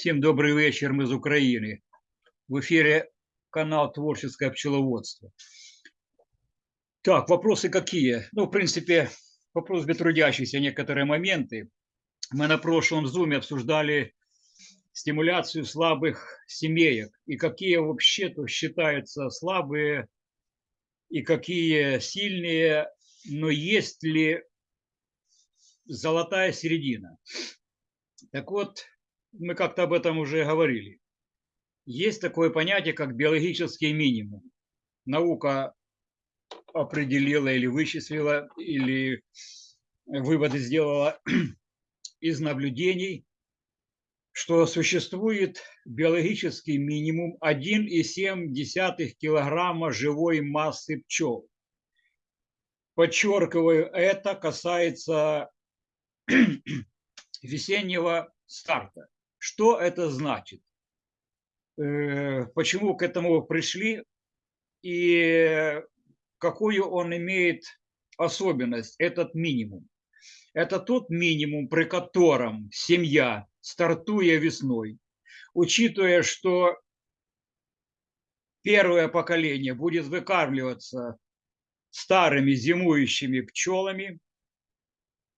Всем добрый вечер, мы из Украины. В эфире канал «Творческое пчеловодство». Так, вопросы какие? Ну, в принципе, по просьбе трудящихся некоторые моменты. Мы на прошлом зуме обсуждали стимуляцию слабых семеек и какие вообще-то считаются слабые и какие сильные, но есть ли золотая середина. Так вот, мы как-то об этом уже говорили. Есть такое понятие, как биологический минимум. Наука определила или вычислила, или выводы сделала из наблюдений, что существует биологический минимум 1,7 килограмма живой массы пчел. Подчеркиваю, это касается весеннего старта. Что это значит? Э, почему к этому пришли и какую он имеет особенность, этот минимум? Это тот минимум, при котором семья, стартуя весной, учитывая, что первое поколение будет выкармливаться старыми зимующими пчелами,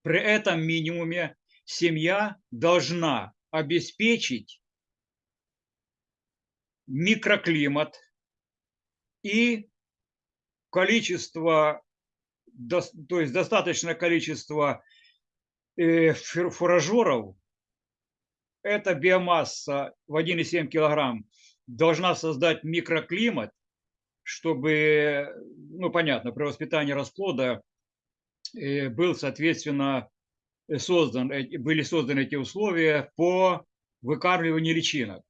при этом минимуме семья должна обеспечить микроклимат и количество, то есть достаточное количество э, фуражеров, эта биомасса в 1,7 килограмм должна создать микроклимат, чтобы, ну понятно, при воспитании расплода э, был, соответственно, создан, были созданы эти условия по выкармливанию личинок.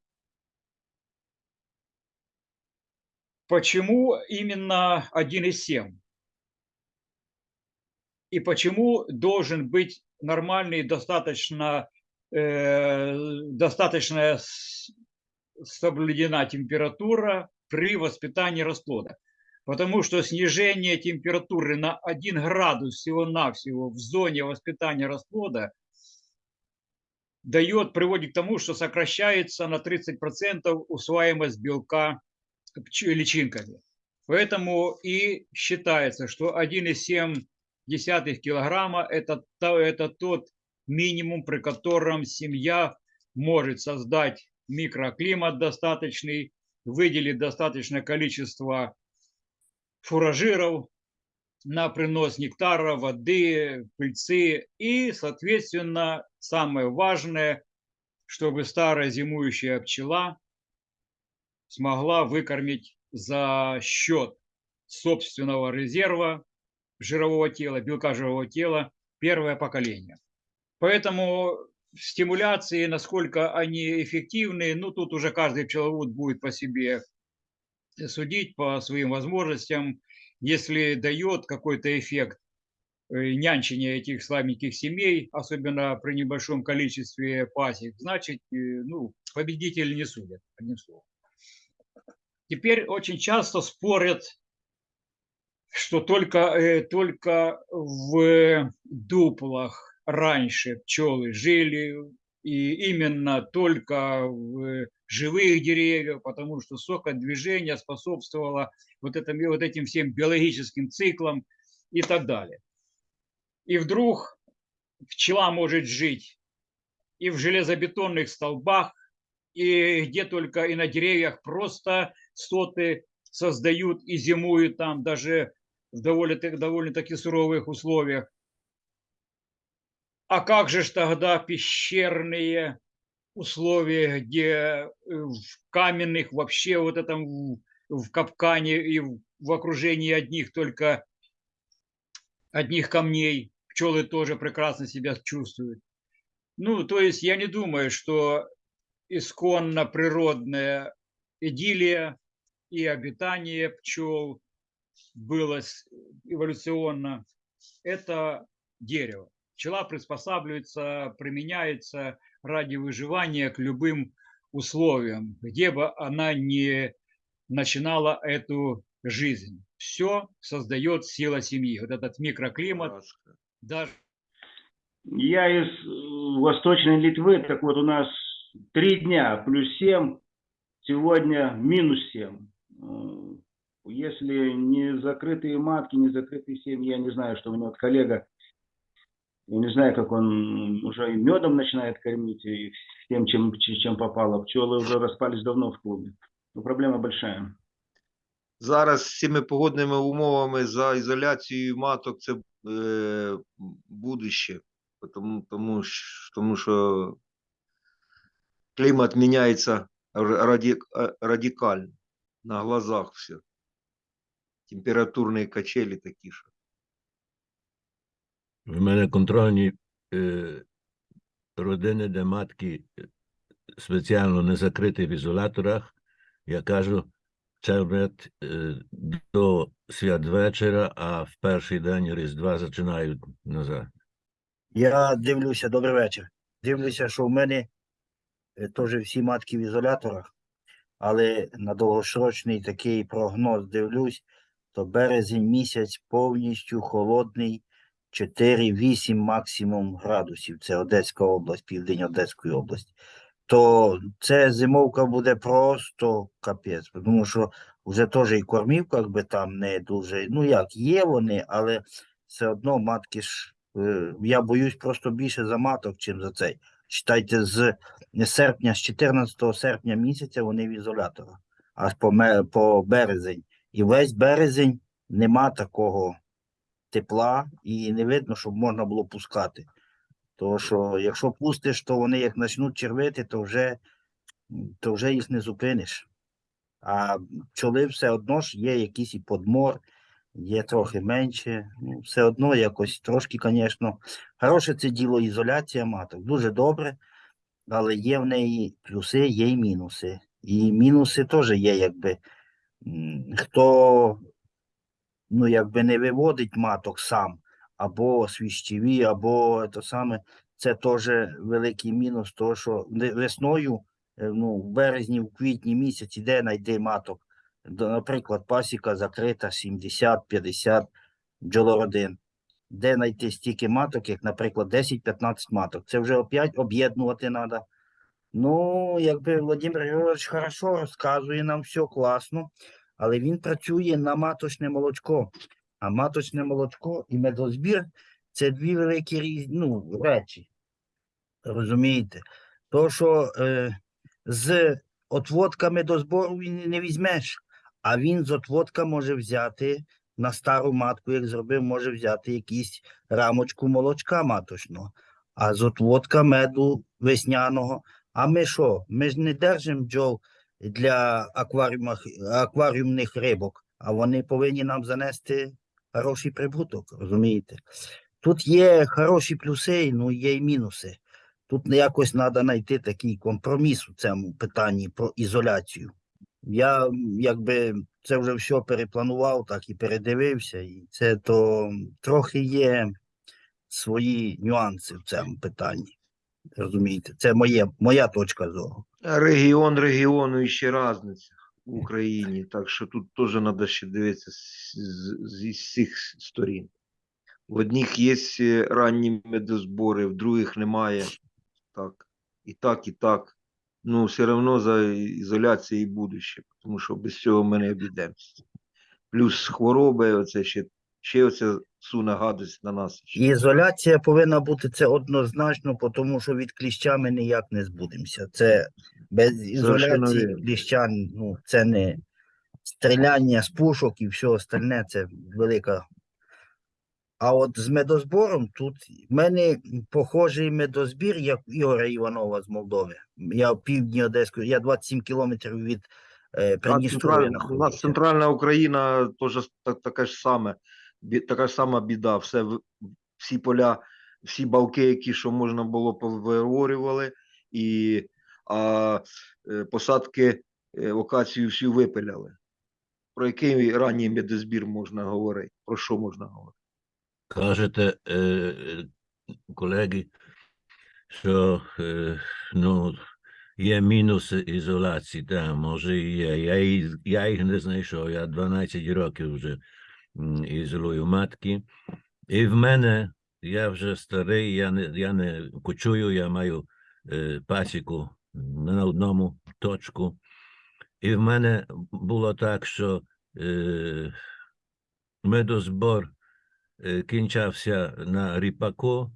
Почему именно 1,7? И почему должен быть нормальный, достаточно, э, достаточно соблюдена температура при воспитании расплода? Потому что снижение температуры на 1 градус всего-навсего в зоне воспитания расплода дает, приводит к тому, что сокращается на 30% усваиваемость белка личинками. Поэтому и считается, что 1,7 килограмма это, это тот минимум, при котором семья может создать микроклимат достаточный, выделить достаточное количество фуражиров на принос нектара, воды, пыльцы и, соответственно, самое важное, чтобы старая зимующая пчела смогла выкормить за счет собственного резерва жирового тела, белка жирового тела первое поколение. Поэтому стимуляции, насколько они эффективны, ну тут уже каждый пчеловод будет по себе судить по своим возможностям, если дает какой-то эффект э, нянчения этих слабеньких семей, особенно при небольшом количестве пасек, значит, э, ну, победитель не судят, одним словом. Теперь очень часто спорят, что только, э, только в дуплах раньше пчелы жили, и именно только в живых деревьев, потому что сокодвижение способствовало вот, этим, вот этим всем биологическим циклам и так далее. И вдруг пчела может жить и в железобетонных столбах, и где только и на деревьях просто соты создают и зимуют там даже в довольно, довольно суровых условиях. А как же тогда пещерные условия, где э, в каменных вообще вот этом в капкане и в окружении одних только одних камней пчелы тоже прекрасно себя чувствуют. Ну, то есть я не думаю, что исконно природная идиллия и обитание пчел было эволюционно. Это дерево. Пчела приспосабливается, применяется ради выживания к любым условиям, где бы она ни начинала эту жизнь. Все создает сила семьи. Вот этот микроклимат, даже Я из э, Восточной Литвы, так вот у нас три дня плюс 7, сегодня минус 7. Э, Если не закрытые матки, не закрытые семьи, я не знаю, что у него вот коллега, я не знаю, как он уже и медом начинает кормить, и тем, чем, чем попало. Пчелы уже распались давно в клубе. Но проблема большая. Зараз з цими погодними умовами за ізоляцією маток це е, будуще, тому, тому, що- тому що клімат міняється р- раді, е, радикально на глазах все. Температурні качелі такі що. В мене контрольні е, родини, де матки е, спеціально не закриті в ізоляторах. Я кажу, червет е, до святвечора, а в перший день Різдва починають назад. Я дивлюся, добрий вечір. Дивлюся, що в мене е, теж всі матки в ізоляторах, але на довгосрочний такий прогноз дивлюсь, то березень місяць повністю холодний, 4-8 максимум градусів. Це Одеська область, південь Одеської області. То це зимовка буде просто капець, тому що вже теж і кормів, як би там не дуже, ну як, є вони, але все одно матки ж Е, Я боюсь просто більше за маток, чим за цей. Читайте, з серпня, з 14 серпня місяця вони в ізоляторах, аж по, по березень. І весь березень нема такого тепла, і не видно, щоб можна було пускати. Тому що якщо пустиш, то вони як почнуть червити, то вже, то вже їх не зупиниш. А пчоли все одно ж є якийсь і подмор, є трохи менше. Ну, все одно якось трошки, звісно. Хороше це діло ізоляція маток. Дуже добре, але є в неї плюси, є і мінуси. І мінуси теж є, якби хто ну, якби не виводить маток сам, або свіщеві, або те саме, це теж великий мінус, того, що весною, е, ну, в березні, в квітні місяці, де знайти маток? Наприклад, пасіка закрита 70-50 бджолородин. Де знайти стільки маток, як, наприклад, 10-15 маток? Це вже опять об'єднувати треба. Ну, якби Володимир Григорович хорошо розказує нам все класно, але він працює на маточне молочко. А маточне молочко і медозбір це дві великі різ... ну, речі. Розумієте? То, що е, з отводка медозбору він не візьмеш, а він з отводка може взяти на стару матку, як зробив, може взяти якісь рамочку молочка маточного, а з отводка меду весняного. А ми що? Ми ж не держимо бджол для акваріумних рибок, а вони повинні нам занести хороший прибуток, розумієте? Тут є хороші плюси, ну є і мінуси. Тут якось треба знайти такий компроміс у цьому питанні про ізоляцію. Я якби це вже все перепланував, так і передивився, і це то трохи є свої нюанси в цьому питанні. Розумієте, це моє, моя точка зору. Регіон регіону і ще різниця в Україні, так що тут теж треба ще дивитися з, зі всіх сторін. В одних є е, ранні медозбори, в других немає. Так, і так, і так. Ну, все одно за ізоляцією будуще, тому що без цього ми не обійдемося. Плюс хвороби, оце ще, ще оце суне гадость на нас. ізоляція повинна бути це однозначно, тому що від кліща ми ніяк не збудемося. Це без ізоляції кліща, ну це не стріляння з пушок і все остальне, це велика. А от з медозбором тут в мене похожий медозбір, як Ігоря Іванова з Молдови. Я в півдні Одеської, я 27 кілометрів від е, Придністров'я у нас центральна Україна теж та- така ж саме, така сама біда. Все, всі поля, всі балки, які що можна було, повиорювали, і а, е, посадки е, локацію всю випиляли. Про який ранній медозбір можна говорити? Про що можна говорити? Кажете, е, колеги, що ну, є мінуси ізоляції, так, може і є. Я їх не знайшов. Я 12 років вже м, ізолюю матки. І в мене, я вже старий, я не, я не кочую, я маю е, пасіку на одному точку. І в мене було так, що е, медозбор е, кінчався на ріпаку,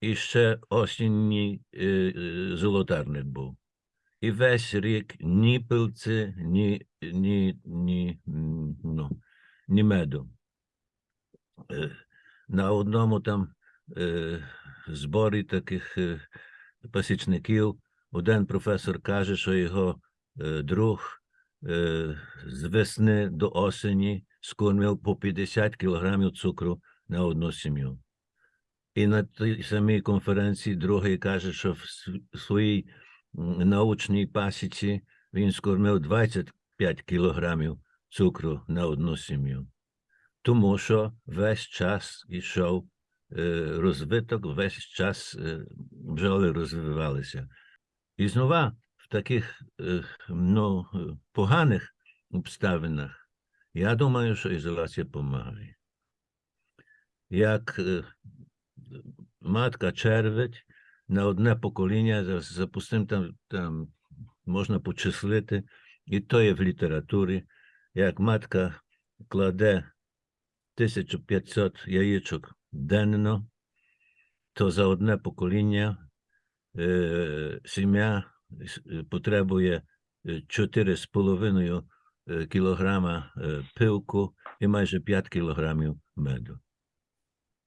і ще осінній е, е, золотарник був. І весь рік ні пилці, ні, ні, ні, ну, ні меду. Е, На одному там е, зборі таких е, пасічників один професор каже, що його друг з весни до осені скормив по 50 кілограмів цукру на одну сім'ю. І на тій самій конференції другий каже, що в своїй научній пасіці він скормив 25 кілограмів цукру на одну сім'ю. Тому що весь час йшов е, розвиток, весь час е, бджоли розвивалися. І знову в таких е, ну, е, поганих обставинах, я думаю, що ізоляція допомагає. Як е, матка червить на одне покоління, за- запустим там, там можна почислити, і то є в літературі, як матка кладе 1500 яєчок денно, то за одне покоління е, сім'я е, потребує е, 4,5 е, е, пилку і майже 5 кілограмів меду.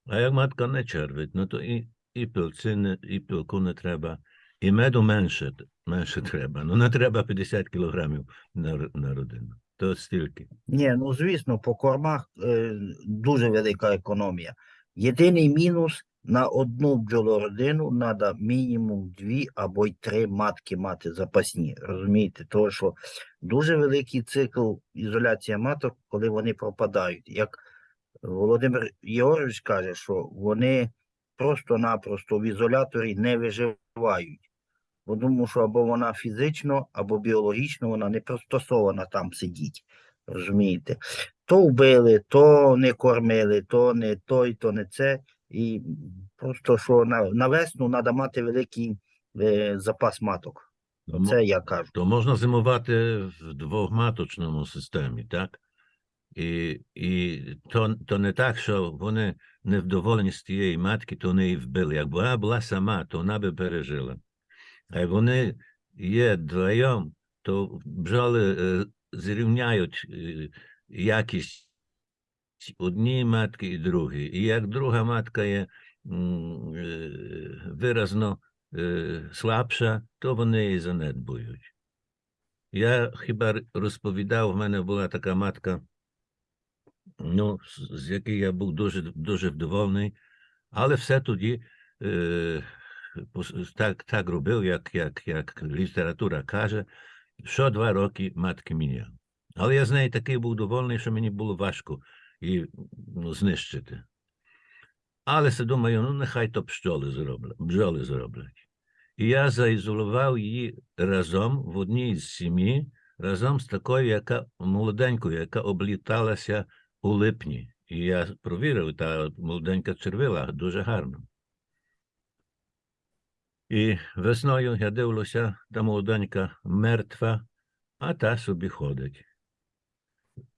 А як матка не червить, ну то і, і пилці, і пилку не треба, і меду менше, менше треба. Ну не треба 50 кілограмів на, на родину. То стільки. Ні, ну звісно, по кормах е, дуже велика економія. Єдиний мінус на одну бджолородину треба мінімум дві або й три матки мати запасні. Розумієте, тому що дуже великий цикл ізоляція маток, коли вони пропадають. Як Володимир Єорович каже, що вони просто-напросто в ізоляторі не виживають. Бо Тому що або вона фізично, або біологічно вона не пристосована там сидіти. Розумієте? То вбили, то не кормили, то не той, то не це. І просто що на, на весну треба мати великий е, запас маток. Тому- Це я кажу. То можна зимувати в двохматочному системі, так? І, і то, то не так, що вони невдоволені з тієї матки, то вони її вбили. Якби вона була сама, то вона би пережила. Як вони є вдвоєм, то бджоли е, зрівняють е, якість однієї матки і другої. І як друга матка є е, виразно е, слабша, то вони її занедбують. Я хіба розповідав, в мене була така матка, ну, з- якої я був дуже, дуже вдоволений, але все тоді е, так, так робив, як, як, як література каже, що два роки матки міняв. Але я з неї такий був довольний, що мені було важко її ну, знищити. Але се думаю, ну нехай то пчоли зроблять, бджоли зроблять. І я заізолував її разом в одній з сім'ї, разом з такою, яка молоденькою, яка обліталася у липні. І я провірив, та молоденька червила дуже гарно. І весною я дивлюся, та молоденька мертва, а та собі ходить.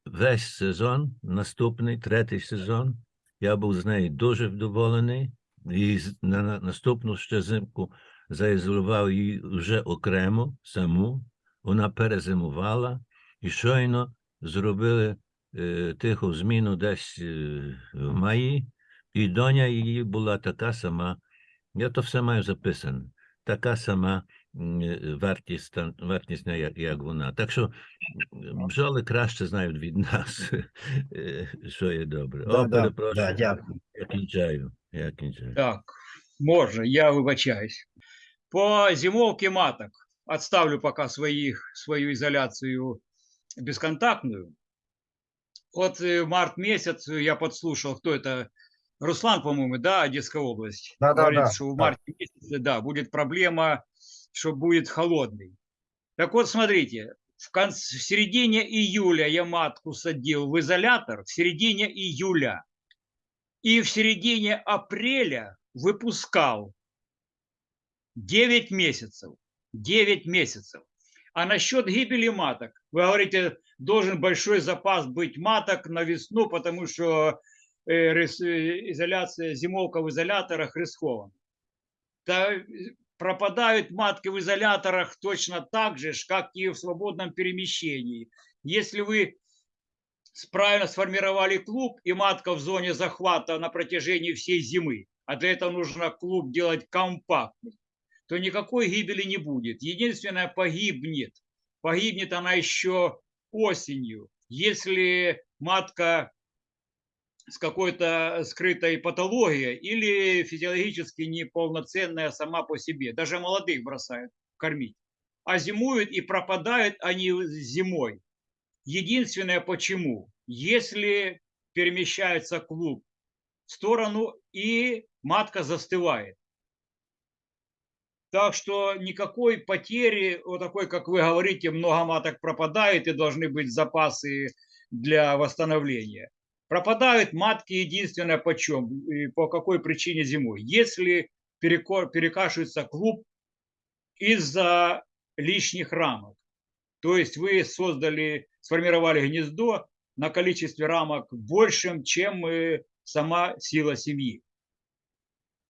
Весь сезон, наступний, третій сезон, я був з нею дуже вдоволений. І на, на наступну ще зимку заізолював її вже окремо саму. Вона перезимувала і щойно зробили е, тиху зміну десь е, в маї, і доня її була така сама. Я то все маю записане. Така сама м, е, вартість, та- вартісна, як, як вона. Так що м, бджоли краще знають від нас, е, що є добре. Да, О, да, перепрошую. да, дякую. Я кінчаю. Я кінчаю. Так, можно, я выбачаюсь. По зимовке маток отставлю пока своих, свою изоляцию бесконтактную. Вот э, март месяц я подслушал, кто это, Руслан, по-моему, да, Одесская область. Да, да, Говорит, да, что в да. марте месяце, да, будет проблема, что будет холодный. Так вот, смотрите, в, конце, в середине июля я матку садил в изолятор, в середине июля. И в середине апреля выпускал 9 месяцев. 9 месяцев. А насчет гибели маток, вы говорите, должен большой запас быть маток на весну, потому что изоляция, зимовка в изоляторах рискована. Да, э, пропадают матки в изоляторах точно так же, как и в свободном перемещении. Если вы правильно сформировали клуб и матка в зоне захвата на протяжении всей зимы, а для этого нужно клуб делать компактный, то никакой гибели не будет. Единственное, погибнет. Погибнет она еще осенью, если матка с какой-то скрытой патологией или физиологически неполноценная сама по себе. Даже молодых бросают кормить. А зимуют и пропадают они зимой. Единственное почему, если перемещается клуб в сторону и матка застывает. Так что никакой потери, вот такой, как вы говорите, много маток пропадает и должны быть запасы для восстановления. Пропадают матки единственное почем, и по какой причине зимой. Если перекашивается клуб из-за лишних рамок. То есть вы создали, сформировали гнездо на количестве рамок большим, чем э, сама сила семьи.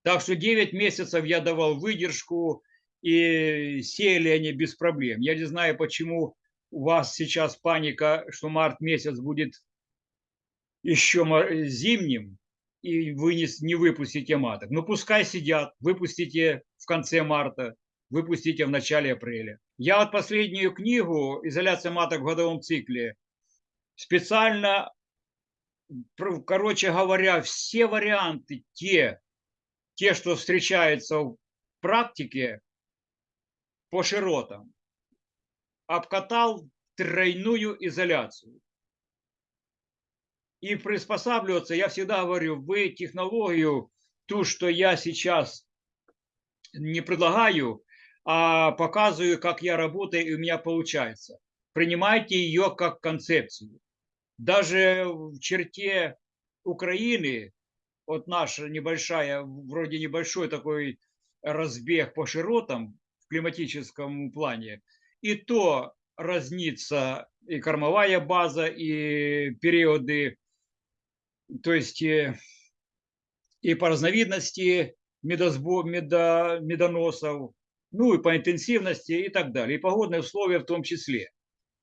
Так что 9 месяцев я давал выдержку, и сеяли они без проблем. Я не знаю, почему у вас сейчас паника, что март месяц будет еще ма- зимним, и вы не, не выпустите маток. Ну пускай сидят, выпустите в конце марта, выпустите в начале апреля. Я вот последнюю книгу «Изоляция маток в годовом цикле» специально, короче говоря, все варианты, те, те, что встречаются в практике по широтам, обкатал тройную изоляцию. И приспосабливаться, я всегда говорю, вы технологию, ту, что я сейчас не предлагаю, а показываю, как я работаю, и у меня получается. Принимайте ее как концепцию. Даже в черте Украины, вот наша небольшая, вроде небольшой такой разбег по широтам в климатическом плане, и то разнится и кормовая база, и периоды, то есть э, и по разновидности медосбо, медо, медоносов, ну и по интенсивности и так далее, и погодные условия в том числе.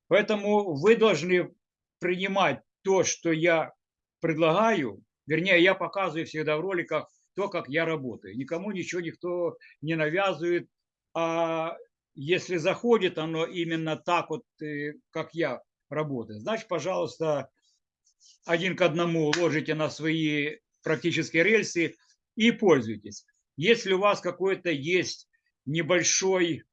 Поэтому вы должны принимать то, что я предлагаю, вернее, я показываю всегда в роликах то, как я работаю. Никому ничего никто не навязывает, а если заходит оно именно так вот, э, как я работаю, значит, пожалуйста, один к одному ложите на свои практические рельсы и пользуйтесь. Если у вас какой-то есть небольшой,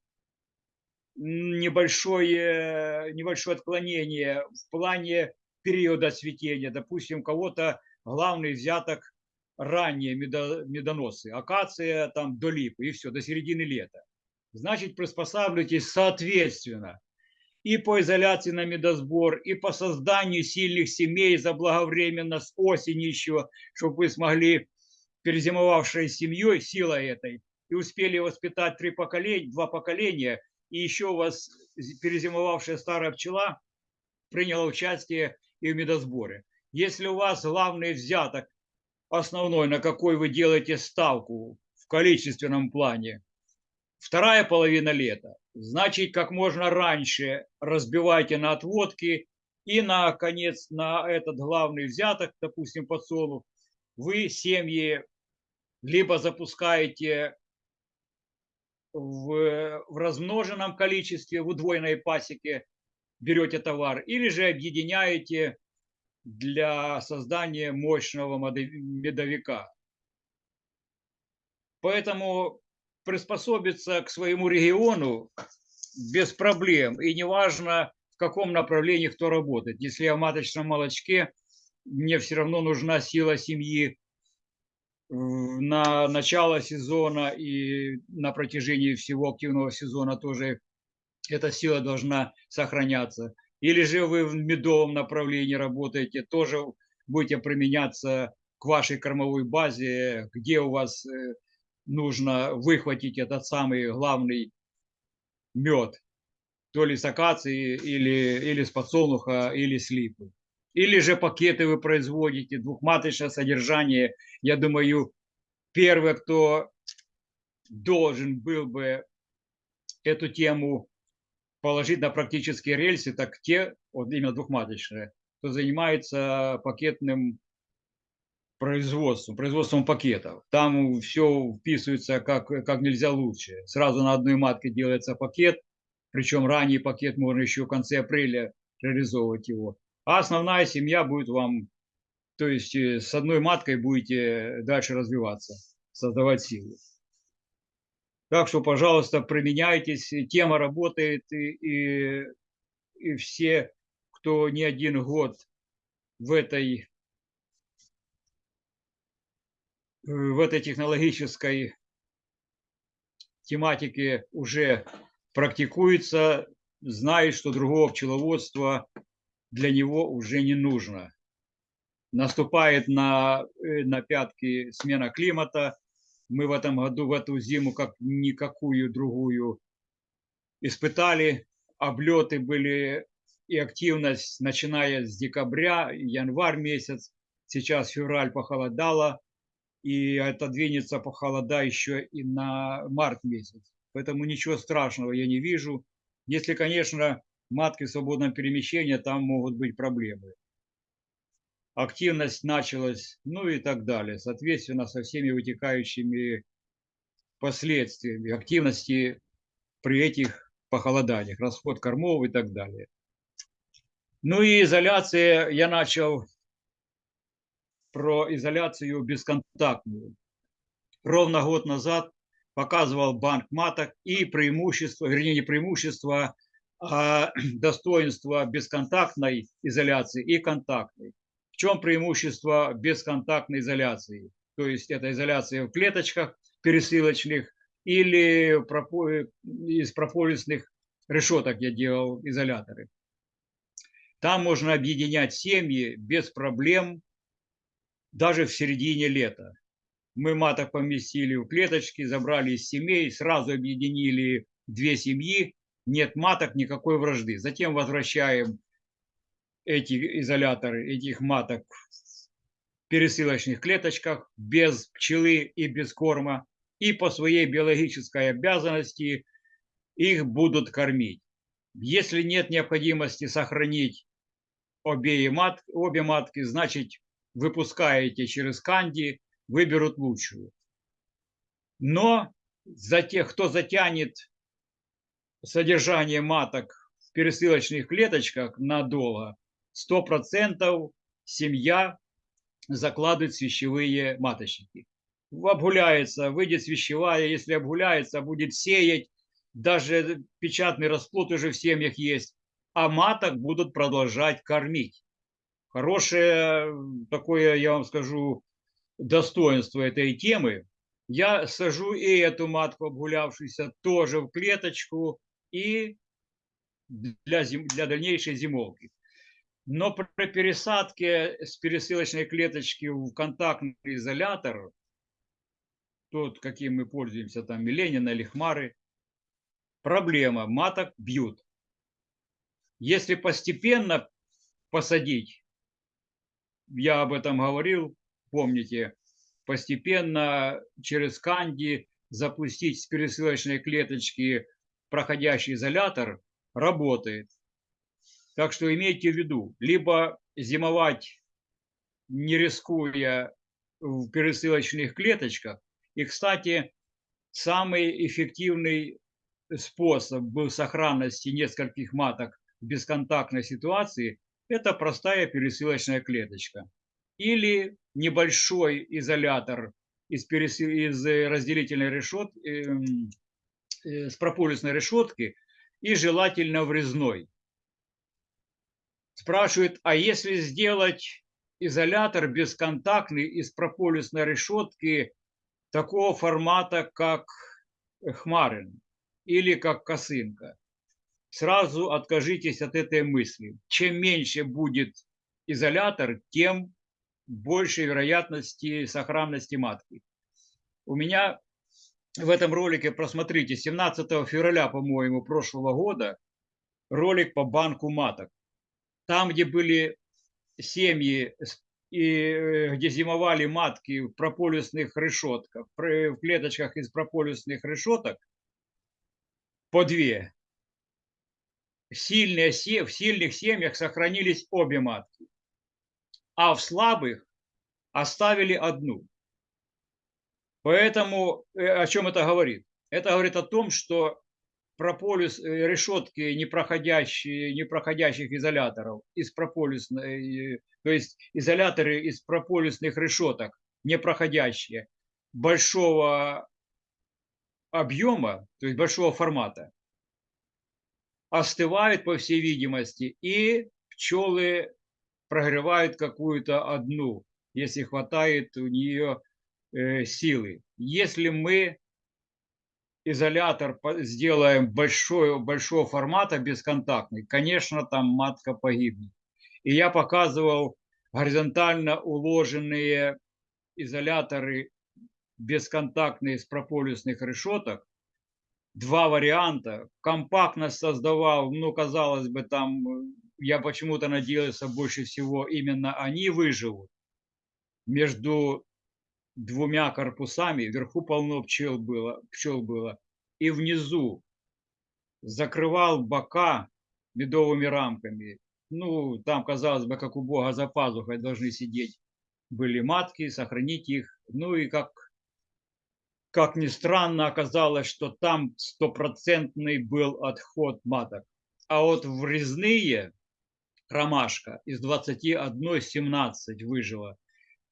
небольшое, небольшое отклонение в плане периода цветения, допустим, у кого-то главный взяток ранние медо- медоносы, акация там до липы и все, до середины лета. Значит, приспосабливайтесь соответственно и по изоляции на медосбор, и по созданию сильных семей заблаговременно с осени еще, чтобы вы смогли, перезимовавшей семьей, силой этой, и успели воспитать три поколения, два поколения, и еще у вас перезимовавшая старая пчела приняла участие и в медосборе. Если у вас главный взяток основной, на какой вы делаете ставку в количественном плане, вторая половина лета, значит, как можно раньше разбивайте на отводки и, наконец, на этот главный взяток, допустим, подсолнух, вы семьи либо запускаете в, в размноженном количестве, в удвоенной пасеке, берете товар, или же объединяете для создания мощного медовика. Поэтому приспособиться к своему региону без проблем. И неважно, в каком направлении кто работает. Если я в маточном молочке, мне все равно нужна сила семьи на начало сезона и на протяжении всего активного сезона тоже эта сила должна сохраняться. Или же вы в медовом направлении работаете, тоже будете применяться к вашей кормовой базе, где у вас э, нужно выхватить этот самый главный мед, то ли с акации, или, или с подсолнуха, или с липы. Или же пакеты вы производите, двухматочное содержание. Я думаю, первый, кто должен был бы эту тему положить на практические рельсы, так те, вот именно двухматочные, кто занимается пакетным производством, производством пакетов. Там все вписывается как, как нельзя лучше. Сразу на одной матке делается пакет, причем ранний пакет можно еще в конце апреля реализовывать его. А основная семья будет вам, то есть э, с одной маткой будете дальше развиваться, создавать силу. Так что, пожалуйста, применяйтесь. Тема работает, и, и, и все, кто не один год в этой, в этой технологической тематике уже практикуется, знает, что другого пчеловодства для него уже не нужно. Наступает на, э, на пятки смена климата. Мы в этом году, в эту зиму, как никакую другую, испытали. Облеты были и активность, начиная с декабря, январь месяц. Сейчас февраль похолодало, и это двинется похолода еще и на март месяц. Поэтому ничего страшного я не вижу. Если, конечно, матки в свободном перемещении, там могут быть проблемы. Активность началась, ну и так далее. Соответственно, со всеми вытекающими последствиями активности при этих похолоданиях, расход кормов и так далее. Ну и изоляция, я начал про изоляцию бесконтактную. Ровно год назад показывал банк маток и преимущество, вернее не преимущество, а достоинство бесконтактной изоляции и контактной. В чем преимущество бесконтактной изоляции? То есть это изоляция в клеточках пересылочных или из прополисных решеток я делал изоляторы. Там можно объединять семьи без проблем даже в середине лета. Мы маток поместили в клеточки, забрали из семей, сразу объединили две семьи, нет маток, никакой вражды. Затем возвращаем эти изоляторы, этих маток в пересылочных клеточках, без пчелы и без корма. И по своей биологической обязанности их будут кормить. Если нет необходимости сохранить обе, мат, обе матки, значит выпускаете через канди, выберут лучшую. Но за тех, кто затянет содержание маток в пересылочных клеточках надолго, 100% семья закладывает свящевые маточники. Обгуляется, выйдет свящевая, если обгуляется, будет сеять, даже печатный расплод уже в семьях есть, а маток будут продолжать кормить. Хорошее такое, я вам скажу, достоинство этой темы. Я сажу и эту матку обгулявшуюся тоже в клеточку и для, зим, для дальнейшей зимовки. Но при пересадке с пересылочной клеточки в контактный изолятор, тот, каким мы пользуемся, там Миленина или Хмары, проблема, маток бьют. Если постепенно посадить, я об этом говорил, помните, постепенно через канди запустить с пересылочной клеточки проходящий изолятор работает. Так что имейте в виду, либо зимовать, не рискуя в пересылочных клеточках. И, кстати, самый эффективный способ был сохранности нескольких маток в бесконтактной ситуации – это простая пересылочная клеточка. Или небольшой изолятор из, пересыл... из разделительной решетки, эм, э, с прополисной решетки и желательно врезной. Спрашивает, а если сделать изолятор бесконтактный из прополисной решетки такого формата, как Хмарин или как косынка. Сразу откажитесь от этой мысли. Чем меньше будет изолятор, тем больше вероятности сохранности матки. У меня в этом ролике, просмотрите, 17 февраля, по-моему, прошлого года, ролик по банку маток. Там, где были семьи, и э, где зимовали матки в прополисных решетках, в клеточках из прополисных решеток, по две. Сильные, в сильных семьях сохранились обе матки, а в слабых оставили одну. Поэтому э, о чем это говорит? Это говорит о том, что прополис, э, решетки непроходящие, непроходящих изоляторов из прополисной, то есть изоляторы из прополисных решеток непроходящие большого объема, то есть большого формата, остывают, по всей видимости, и пчелы прогревают какую-то одну, если хватает у нее э, силы. Если мы изолятор сделаем большой, большого формата, бесконтактный, конечно, там матка погибнет. И я показывал горизонтально уложенные изоляторы бесконтактные с прополисных решеток. Два варианта. Компактность создавал, ну, казалось бы, там, я почему-то надеялся больше всего, именно они выживут. Между двумя корпусами, вверху полно пчел было, пчел было, и внизу закрывал бока медовыми рамками. Ну, там, казалось бы, как у Бога за пазухой должны сидеть были матки, сохранить их. Ну и как, как ни странно, оказалось, что там стопроцентный был отход маток. А вот врезные ромашка из 21 17 выжила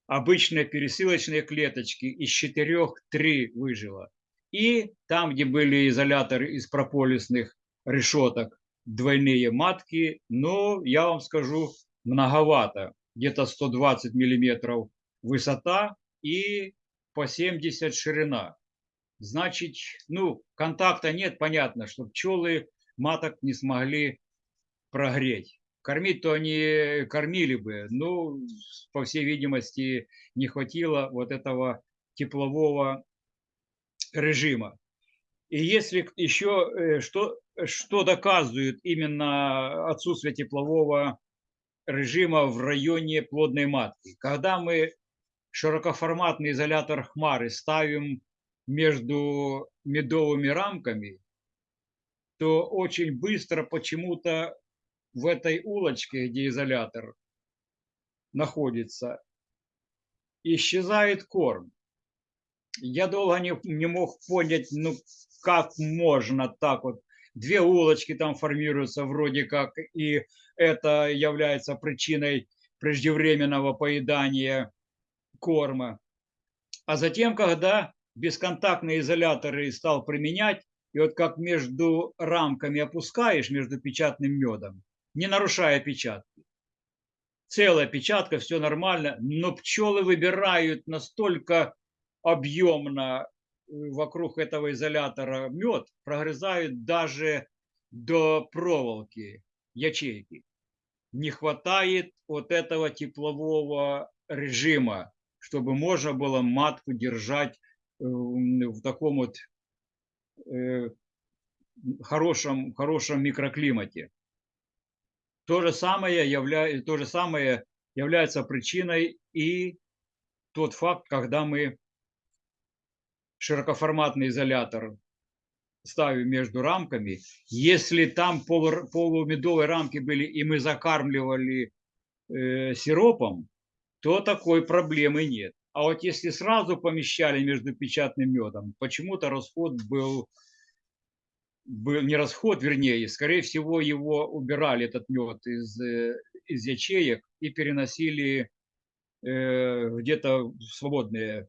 обычные пересылочные клеточки, из четырех три выжило. И там, где были изоляторы из прополисных решеток, двойные матки, ну, я вам скажу, многовато. Где-то 120 миллиметров высота и по 70 ширина. Значит, ну, контакта нет, понятно, что пчелы маток не смогли прогреть. Кормить-то они кормили бы, но, по всей видимости, не хватило вот этого теплового режима. И если еще э, что, что доказывает именно отсутствие теплового режима в районе плодной матки, когда мы широкоформатный изолятор хмары ставим между медовыми рамками, то очень быстро почему-то в этой улочке, где изолятор находится, исчезает корм. Я долго не, не мог понять, ну как можно так вот. Две улочки там формируются вроде как, и это является причиной преждевременного поедания корма. А затем, когда бесконтактные изоляторы стал применять, и вот как между рамками опускаешь, между печатным медом, не нарушая печатки. Целая печатка, все нормально, но пчелы выбирают настолько объемно э, вокруг этого изолятора мед, прогрызают даже до проволоки ячейки. Не хватает вот этого теплового режима, чтобы можно было матку держать э, в таком вот э, хорошем, хорошем микроклимате. То же самое, явля... то же самое является причиной и тот факт, когда мы широкоформатный изолятор ставим между рамками, если там полу, полумедовые рамки были и мы закармливали э, сиропом, то такой проблемы нет. А вот если сразу помещали между печатным медом, почему-то расход был был не расход, вернее, скорее всего, его убирали, этот мед, из, э, из ячеек и переносили э, где-то в свободные,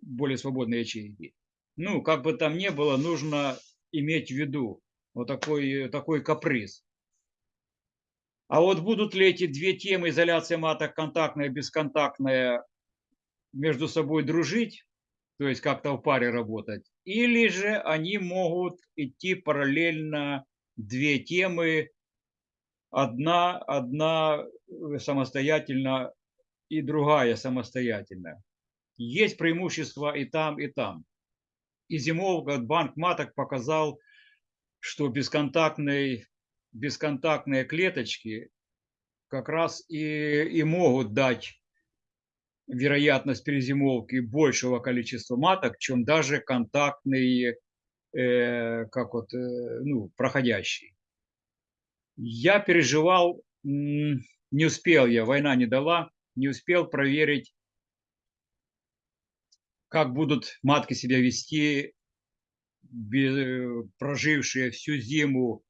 более свободные ячейки. Ну, как бы там ни было, нужно иметь в виду вот такой, такой каприз. А вот будут ли эти две темы, изоляция маток, контактная, бесконтактная, между собой дружить, то есть как-то в паре работать, или же они могут идти параллельно две темы, одна, одна э, самостоятельно и другая самостоятельно. Есть преимущества и там, и там. И зимовка банк маток показал, что бесконтактный, бесконтактные клеточки как раз и, и могут дать вероятность перезимовки большего количества маток, чем даже контактный, э, как вот, э, ну, проходящий. Я переживал, не успел я, война не дала, не успел проверить, как будут матки себя вести, бе- прожившие всю зиму,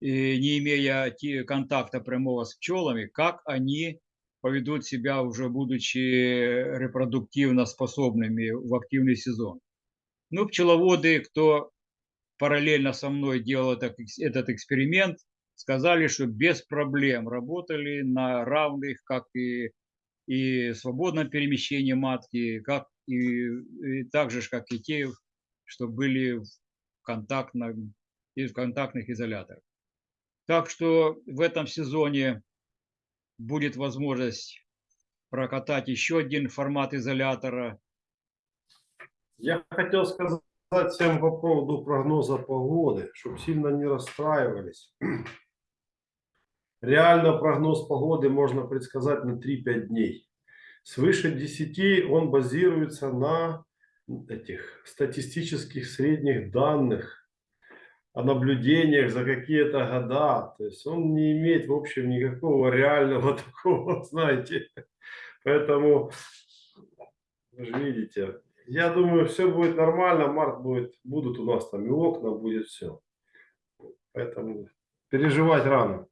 не имея контакта прямого с пчелами, как они поведут себя уже будучи репродуктивно способными в активный сезон. Ну, пчеловоды, кто параллельно со мной делал этот, экс- этот эксперимент, сказали, что без проблем работали на равных, как и, и свободном перемещении матки, как и, и так же, как и те, что были в контактном, и в контактных изоляторах. Так что в этом сезоне будет возможность прокатать еще один формат изолятора. Я хотел сказать всем по поводу прогноза погоды, чтобы сильно не расстраивались. Реально прогноз погоды можно предсказать на 3-5 дней. Свыше 10 он базируется на этих статистических средних данных, о наблюдениях за какие-то года. То есть он не имеет, в общем, никакого реального такого, знаете. Поэтому, вы же видите, я думаю, все будет нормально, март будет, будут у нас там и окна, будет все. Поэтому переживать рано.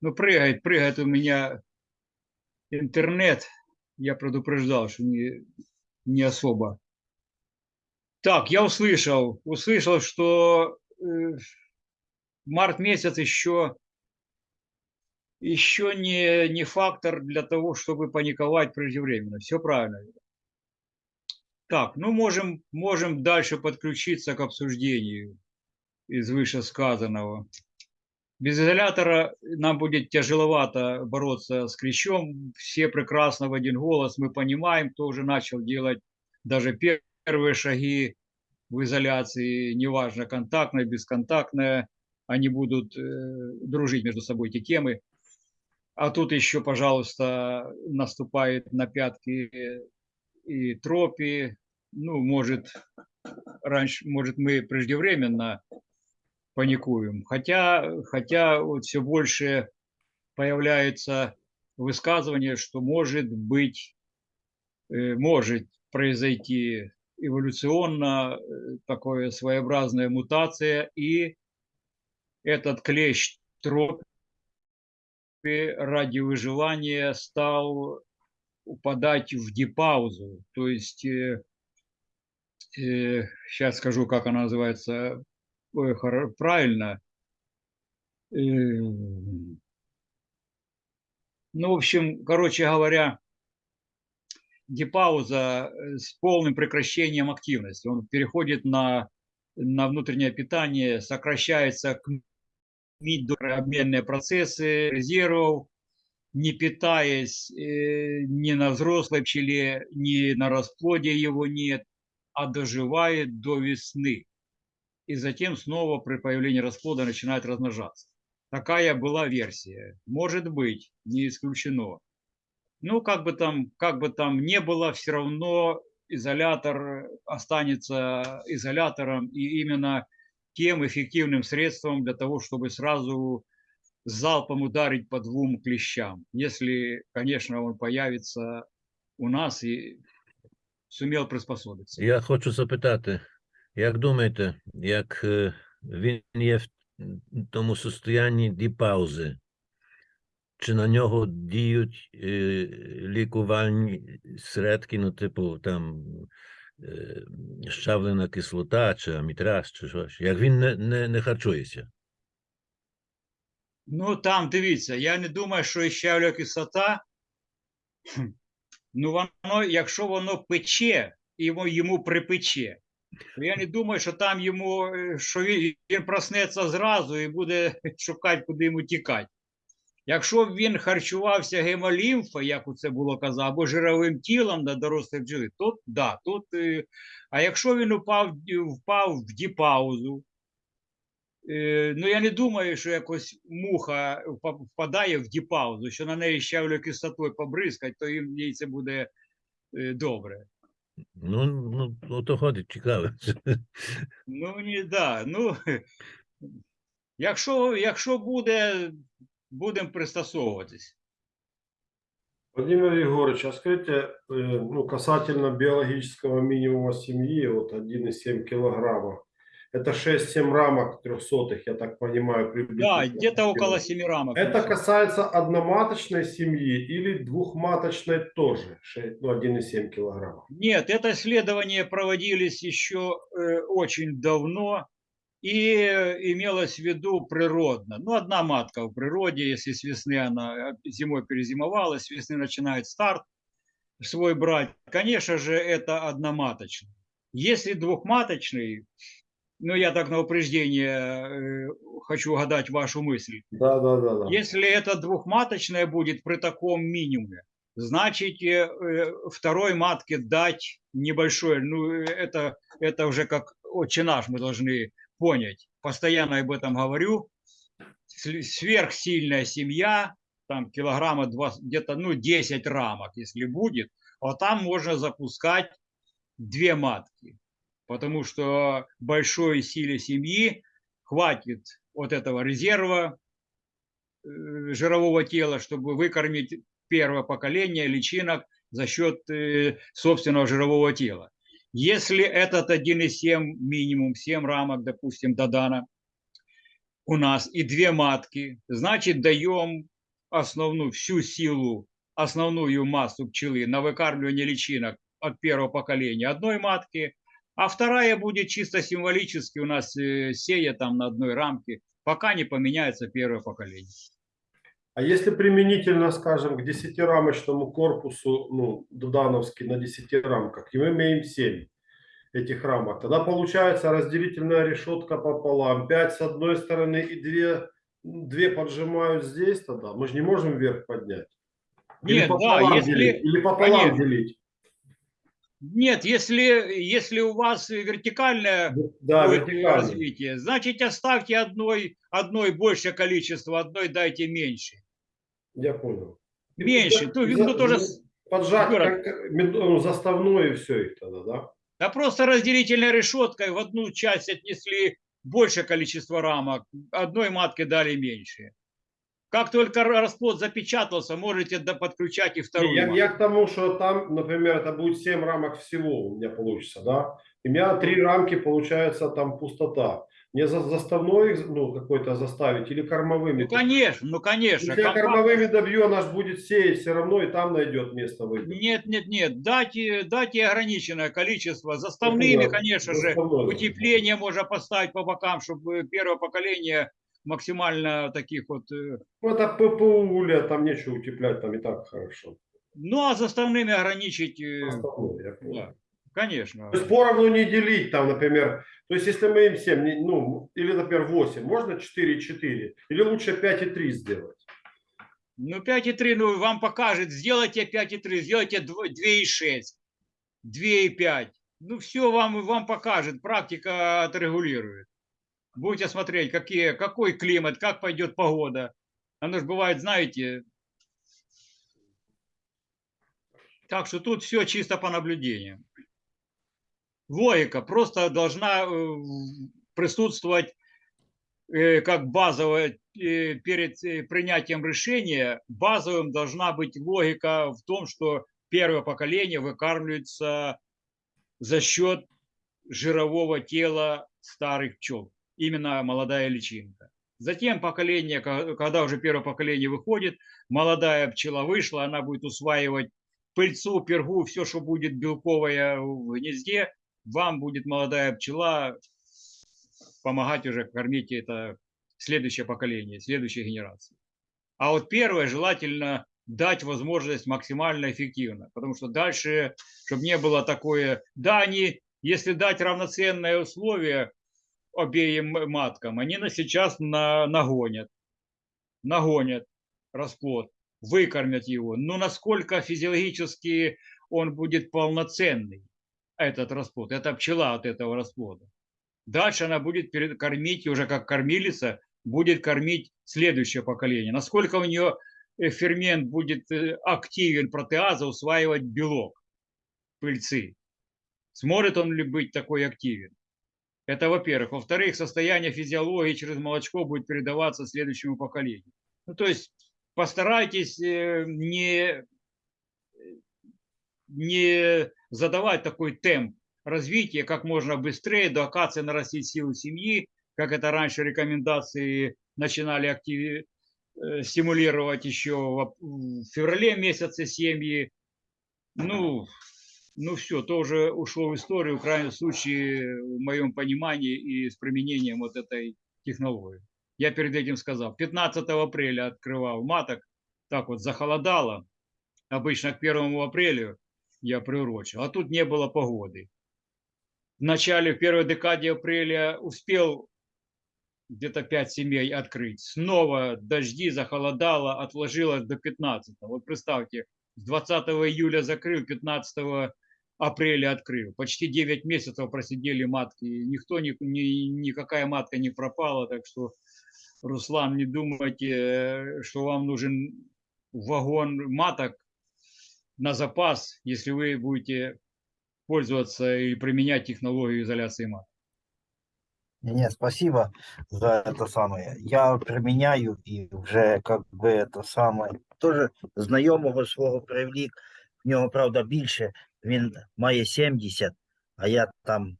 Ну, прыгает, прыгает у меня интернет. Я предупреждал, что не, не особо. Так, я услышал, услышал, что март месяц еще, еще не, не фактор для того, чтобы паниковать преждевременно. Все правильно. Так, ну можем, можем дальше подключиться к обсуждению из вышесказанного. Без изолятора нам будет тяжеловато бороться с клещом. Все прекрасно в один голос мы понимаем, кто уже начал делать даже первые шаги в изоляции, неважно, контактная, бесконтактная, они будут э, дружить между собой эти темы. А тут еще, пожалуйста, наступает на пятки и тропи. Ну, может, раньше, может, мы преждевременно паникуем. Хотя, хотя вот все больше появляется высказывание, что может быть, э, может произойти эволюционно э, такое своеобразная мутация, и этот клещ тропи ради выживания стал упадать в дипаузу. То есть, э, э, сейчас скажу, как она называется хоро- правильно. Э, Ну, в общем, короче говоря, дипауза э, с полным прекращением активности. Он переходит на, на внутреннее питание, сокращается к обменные процессы резервов, не питаясь э, ни на взрослой пчеле, ни на расплоде его нет, а доживает до весны. И затем снова при появлении расплода начинает размножаться. Такая была версия. Может быть, не исключено. Ну, как бы там, как бы там не было, все равно изолятор останется изолятором и именно тем эффективным средством для того, чтобы сразу залпом ударить по двум клещам. Если, конечно, он появится у нас и сумел приспособиться. Я хочу запитати, як думаєте, як е, він є в тому состоянні діпаузи, чи на нього діють е, лікувальні средки, ну, типу, там е, щавлена кислота, чи амітраз, чи щось, як він не, не, не харчується? Ну, там, дивіться, я не думаю, що щавля кислота, ну, воно, якщо воно пече, йому, йому припече, то я не думаю, що там йому, е, що він, він проснеться зразу і буде шукати, куди йому тікати. Якщо б він харчувався гемолімфа, як це було казав, або жировим тілом на дорослих бджоли, то да, тут. е, А якщо він упав, впав в діпаузу, Е, Ну, я не думаю, що якось муха впадає в діпаузу, що на неї щавлю кислотою побризкать, то їм їй це буде е, добре. Ну, ну, ну то ходить, цікаво. Ну, ні, да. Ну, якщо, якщо буде, будемо пристосовуватись. Владимир Егорович, а скажите, ну, касательно биологического минимума семьи, вот 1,7 килограмма, это 6-7 рамок трехсотых, я так понимаю, Да, где-то около 7 рамок. Это касается одноматочной семьи или двухматочной тоже, ше- ну, 1,7 килограмма? Нет, это исследования проводились еще э, очень давно и имелось в виду природно. Ну, одна матка в природе, если с весны она э, зимой перезимовала, с весны начинает старт свой брать, конечно же, это одноматочный. Если двухматочный, ну, я так на упреждение э, хочу угадать вашу мысль, Да, да, да, да. если это двухматочное будет при таком минимуме, значит э, второй матке дать небольшое, ну это, это уже как отче наш мы должны понять. Постоянно об этом говорю. Сверхсильная семья, там килограмма где-то ну 10 рамок, если будет, а там можно запускать две матки. Потому что большой силе семьи хватит вот этого резерва э, жирового тела, чтобы выкормить первое поколение личинок за счет э, собственного жирового тела. Если этот 1,7 минимум, 7 рамок, допустим, Додана у нас и две матки, значит даем основную всю силу, основную массу пчелы на выкармливание личинок от первого поколения одной матки, а вторая будет чисто символически у нас э, сея там на одной рамке, пока не поменяется первое поколение. А если применительно, скажем, к 10-рамочному корпусу, ну, Дудановский на 10 рамках, и мы имеем 7 этих рамок, тогда получается разделительная решетка пополам, 5 с одной стороны и 2, две поджимают здесь тогда, мы же не можем вверх поднять. Или Нет, да, пополам если- делить, или пополам конечно. делить. Нет, если, если у вас вертикальное Да, будет вертикально. развитие, значит оставьте одной, одной большее количество, одной дайте меньше. Я понял. Меньше. За- То, за- ну, тоже Поджать Юра. как- и все их тогда, да? Да просто разделительной решеткой в одну часть отнесли большее количество рамок, одной матке дали меньше. Как только ра- расплод запечатался, можете подключать и вторую. Я, матку. я к тому, что там, например, это будет 7 рамок всего у меня получится, да? И у меня три рамки получается там пустота. Мне за, заставной, ну, какой-то заставить или кормовыми? Ну, конечно, ну, конечно. Если я компакт- кормовыми добью, она же будет сеять все равно, и там найдет место выбить. Нет, нет, нет, дайте, дайте ограниченное количество. Заставными, понял. конечно же, Заставной, да. утепление можно поставить по бокам, чтобы первое поколение максимально таких вот... э, Ну, это ППУ, уля, там нечего утеплять, там и так хорошо. Ну, а заставными ограничить, э, Заставной, я понял. да, конечно. То есть поровну не делить там, например. То есть если мы им 7, не- ну, или, например, 8, можно 4,4? Или лучше 5,3 сделать? Ну, 5,3, ну, вам покажет, сделайте 5,3, сделайте 2,6, 2,5. Ну, все вам, вам покажет, практика отрегулирует. Будете смотреть, какие, какой климат, как пойдет погода. Оно же бывает, знаете. Так что тут все чисто по наблюдениям. Логика просто должна э, присутствовать э, как базовая э, перед принятием решения базовым должна быть логика в том, что первое поколение выкармливается за счет жирового тела старых пчел, именно молодая личинка. Затем поколение, ко- когда уже первое поколение выходит, молодая пчела вышла, она будет усваивать пыльцу, пергу, все, что будет белковое в гнезде, вам будет молодая пчела помогать уже кормить это следующее поколение, следующей генерации. А вот первое желательно дать возможность максимально эффективно, потому что дальше, чтобы не было такое, да, они, если дать равноценные условия обеим маткам, они на сейчас на, нагонят, нагонят расплод, выкормят его. Но насколько физиологически он будет полноценный, этот расплод, это пчела от этого расплода. Дальше она будет кормить, уже как кормилица, будет кормить следующее поколение. Насколько у нее э, фермент будет э, активен, протеаза, усваивать белок пыльцы. Сможет он ли быть такой активен? Это во-первых. Во-вторых, состояние физиологии через молочко будет передаваться следующему поколению. Ну, то есть постарайтесь э, не, не задавать такой темп развития как можно быстрее, до акации нарастить силу семьи, как это раньше рекомендации начинали активи- э, стимулировать еще в феврале месяце семьи. Ну, ну все, то уже ушло в историю, в крайнем случае, в моем понимании и с применением вот этой технологии. Я перед этим сказал, 15 апреля открывал маток, так вот захолодало, обычно к 1 апрелю я приурочил, а тут не было погоды. В начале, в первой декаде апреля успел где-то 5 семей открыть. Снова дожди, захолодало, отложилось до 15. Вот представьте, с 20 июля закрыл, 15 апреля открыл. Почти 9 месяцев просидели матки. Никто, ни, ни- никакая матка не пропала. Так что, Руслан, не думайте, э, что вам нужен вагон маток на запас, если вы будете пользоваться и применять технологию изоляции маток. Не, спасибо за это самое. Я применяю и вже как би это самое. Тоже знайомого свого привлік. В нього, правда, більше. Він має 70, а я там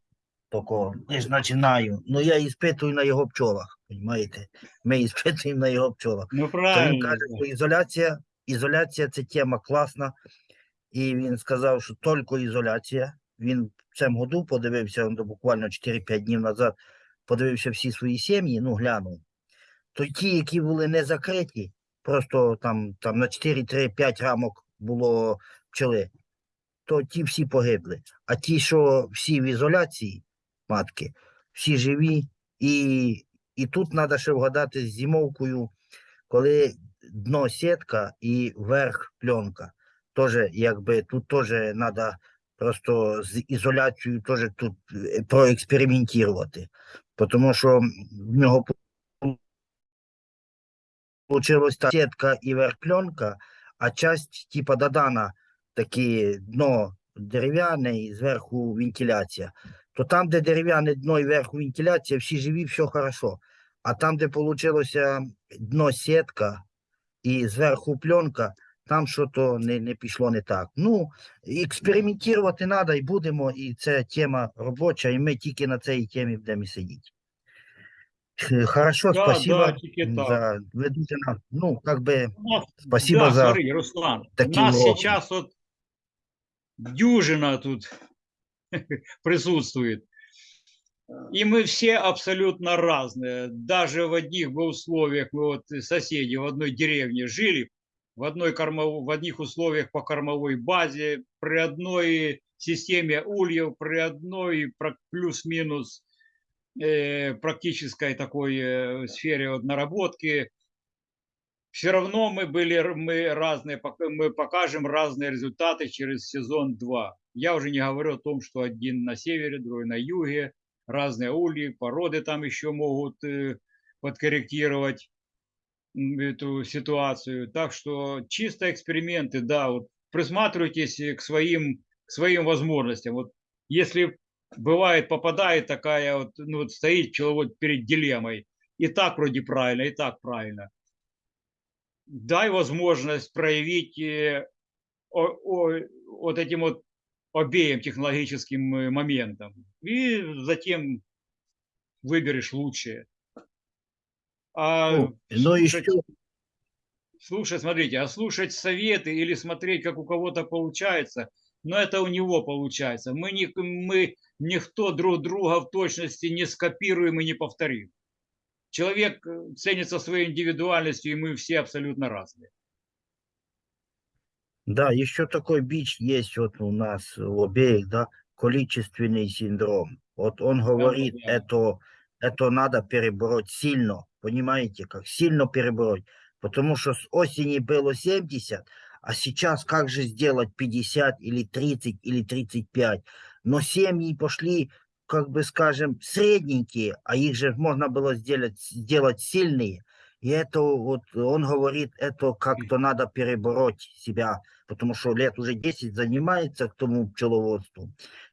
тако лиш починаю. Ну я іспитую на його пчолах. Понимаєте? Ми іспитуємо на його пчолах. Ну То він правильно. каже, що ізоляція, ізоляція це тема класна. І він сказав, що тільки ізоляція. Він в цьому году подивився, он буквально 4-5 днів назад, подивився всі свої сім'ї, ну глянув. То ті, які були не закриті, просто там, там на 4-3-5 рамок було пчели, то ті всі погибли. А ті, що всі в ізоляції, матки, всі живі. І, і тут треба ще вгадати з зимовкою, коли дно сітка і верх пленка. Тоже, якби тут теж треба просто з ізоляцією теж тут е, проекспериментувати. Тому що в нього получилось та сітка і верх пленка, а часть типа додана такі дно дерев'яне і зверху вентиляція. То там, де дерев'яне дно і верху вентиляція, всі живі, все хорошо. А там, де получилося дно сітка і зверху пленка, там щось не, не пішло не так. Ну, експериментувати треба і будемо, і це тема робоча, і ми тільки на цій темі будемо і сидіти. Х- Хорошо, Да, спасибо да, тільки так. за ви дуже нам, ну, как би, У нас- спасибо да, за смотри, Руслан, у такие нас уроки. сейчас вот дюжина тут присутствует. И мы все абсолютно разные. Даже в одних бы условиях, мы вот соседи в одной деревне жили, в, одной кормов... в одних условиях по кормовой базе, при одной системе ульев, при одной плюс-минус э, практической такой э, сфере вот наработки, все равно мы были мы разные, мы покажем разные результаты через сезон 2. Я уже не говорю о том, что один на севере, другой на юге, разные ульи, породы там еще могут э, подкорректировать эту ситуацию. Так что чисто эксперименты, да, вот присматривайтесь э, к своим, к своим возможностям. Вот если бывает, попадает такая вот, ну вот стоит человек перед дилеммой, и так вроде правильно, и так правильно дай возможность проявить э, о- о- вот этим вот обеим технологическим э, моментам. И затем выберешь лучшее. А ну, і слушать, що, слушать, смотрите, а слушать советы или смотреть, как у кого-то получается, но это у него получается. Мы, не, мы никто друг друга в точности не скопируем и не повторим. человек э, ценится своей индивидуальностью, и мы все абсолютно разные. Да, еще такой бич есть вот у нас у обеих, да, количественный синдром. Вот он говорит, да. это, это надо перебороть сильно, понимаете, как сильно перебороть. Потому что с осени было 70, а сейчас как же сделать 50 или 30 или 35? Но семьи пошли, как бы скажем, средненькие, а их же можно было сделать, сделать сильные. И это вот он говорит, это как-то надо перебороть себя, потому что лет уже 10 занимается к тому пчеловодству.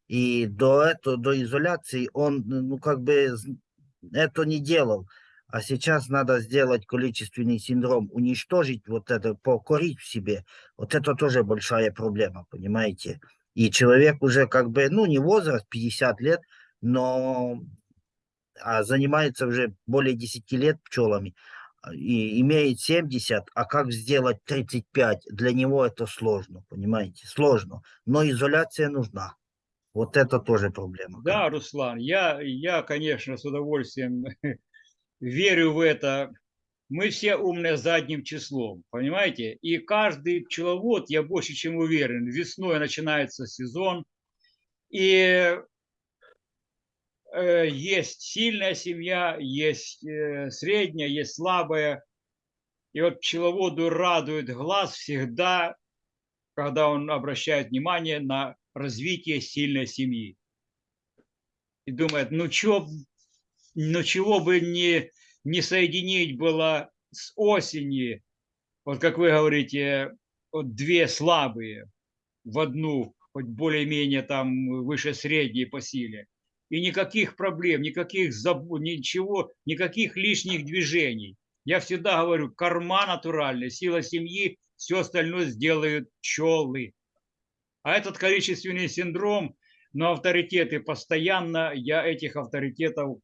И до этого, до изоляции он, ну, как бы это не делал. А сейчас надо сделать количественный синдром, уничтожить вот это, покорить в себе. Вот это тоже большая проблема, понимаете? И человек уже как бы, ну, не возраст, 50 лет, но а занимается уже более 10 лет пчелами а, и имеет 70, а как сделать 35? Для него это сложно, понимаете? Сложно. Но изоляция нужна. Вот это тоже проблема. Да, Руслан, я, я, конечно, с удовольствием верю в это. Мы все умные задним числом, понимаете? И каждый пчеловод, я больше чем уверен, весной начинается сезон, и э, есть сильная семья, есть э, средняя, есть слабая. И вот пчеловоду радует глаз всегда, когда он обращает внимание на развитие сильной семьи. И думает, ну, чё, ну чего бы не, не соединить было с осени, вот как вы говорите, вот две слабые в одну, хоть более-менее там выше средней по силе. И никаких проблем, никаких забот, ничего, никаких лишних движений. Я всегда говорю, корма натуральная, сила семьи, все остальное сделают пчелы. А этот количественный синдром, но авторитеты постоянно, я этих авторитетов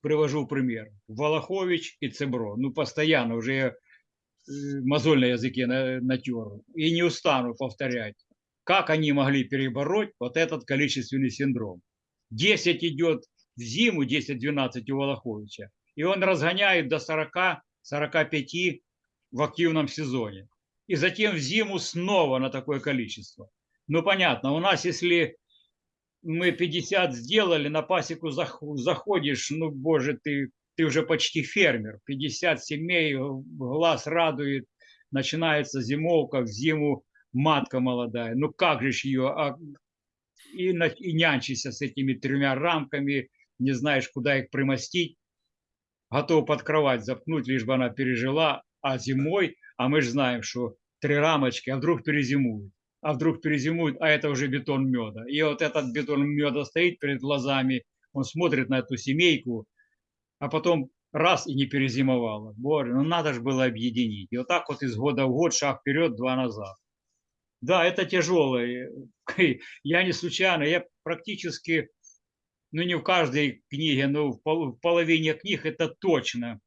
привожу пример. Волохович и Цебро. Ну, постоянно уже я, э, мозоль на языке на- натер. И не устану повторять. Как они могли перебороть вот этот количественный синдром? 10 идет в зиму, 10-12 у Волоховича. И он разгоняет до 40-45 в активном сезоне. И затем в зиму снова на такое количество. Ну, понятно, у нас, если мы 50 сделали, на пасеку зах- заходишь, ну, боже, ты, ты уже почти фермер. 50 семей, глаз радует, начинается зимовка, в зиму матка молодая. Ну, как же ее, а, и, и нянчишься с этими тремя рамками, не знаешь, куда их примостить, готов под кровать запнуть, лишь бы она пережила, а зимой, а мы же знаем, что три рамочки, а вдруг перезимуют а вдруг перезимует, а это уже бетон меда. И вот этот бетон меда стоит перед глазами, он смотрит на эту семейку, а потом раз и не перезимовала. Боже, ну надо же было объединить. И вот так вот из года в год, шаг вперед, два назад. Да, это тяжело. Я не случайно, я практически, ну не в каждой книге, но в пол- в половине книг это точно.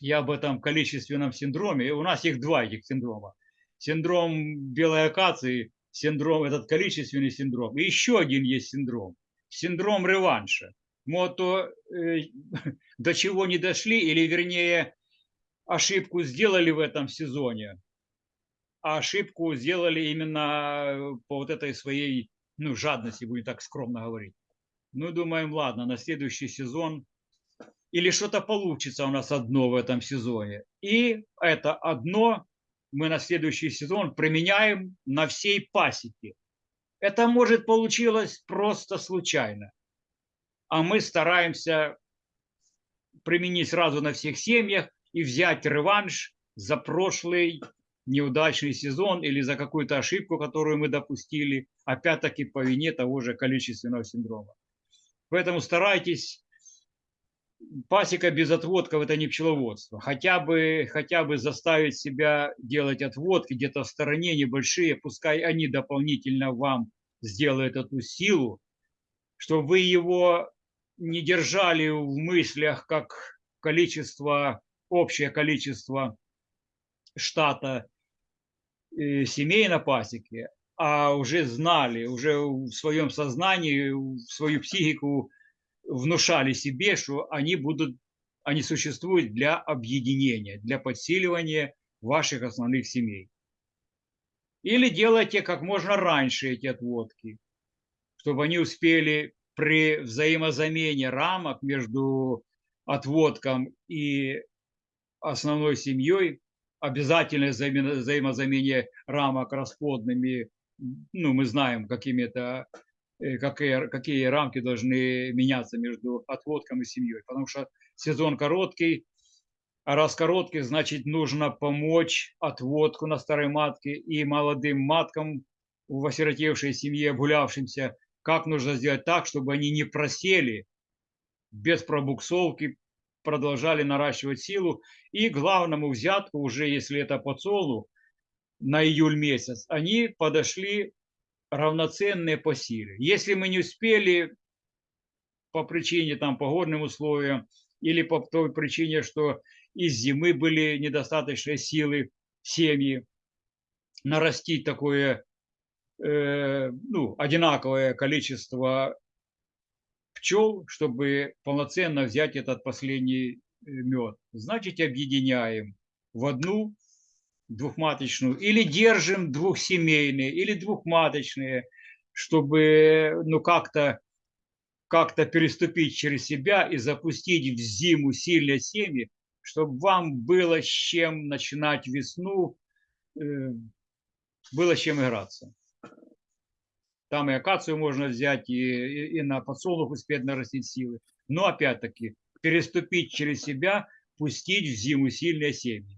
Я об этом количественном синдроме. У нас их два этих синдрома синдром белой акации, синдром, этот количественный синдром. И еще один есть синдром. Синдром реванша. Мы вот то, э, до чего не дошли, или вернее ошибку сделали в этом сезоне, а ошибку сделали именно по вот этой своей ну, жадности, будем так скромно говорить. Ну, думаем, ладно, на следующий сезон или что-то получится у нас одно в этом сезоне. И это одно мы на следующий сезон применяем на всей пасеке. Это может получилось просто случайно. А мы стараемся применить сразу на всех семьях и взять реванш за прошлый неудачный сезон или за какую-то ошибку, которую мы допустили, опять-таки по вине того же количественного синдрома. Поэтому старайтесь пасека без отводков – это не пчеловодство. Хотя бы, хотя бы заставить себя делать отводки где-то в стороне небольшие, пускай они дополнительно вам сделают эту силу, чтобы вы его не держали в мыслях как количество, общее количество штата э, семей на пасеке, а уже знали, уже в своем сознании, в свою психику внушали себе, что они будут, они существуют для объединения, для подсиливания ваших основных семей. Или делайте как можно раньше эти отводки, чтобы они успели при взаимозамене рамок между отводком и основной семьей, обязательное взаимо- взаимозамене рамок расплодными, ну, мы знаем, какими это, э, какие, какие рамки должны меняться между отводком и семьей, потому что сезон короткий, а раз короткий, значит, нужно помочь отводку на старой матке и молодым маткам в осиротевшей семье, обгулявшимся, как нужно сделать так, чтобы они не просели без пробуксовки, продолжали наращивать силу. И главному взятку, уже если это по на июль месяц, они подошли равноценные по силе. Если мы не успели по причине там погодным условиям или по той причине, что из зимы были недостаточные силы семьи нарастить такое э, ну, одинаковое количество пчел, чтобы полноценно взять этот последний мед. Значит, объединяем в одну двухматочную или держим двухсемейные или двухматочные, чтобы ну как-то как-то переступить через себя и запустить в зиму сильные семьи, чтобы вам было с чем начинать весну, э, было с чем играться. Там и акацию можно взять, и, и, и на подсолнух успеть нарастить силы. Но опять-таки, переступить через себя, пустить в зиму сильные семьи.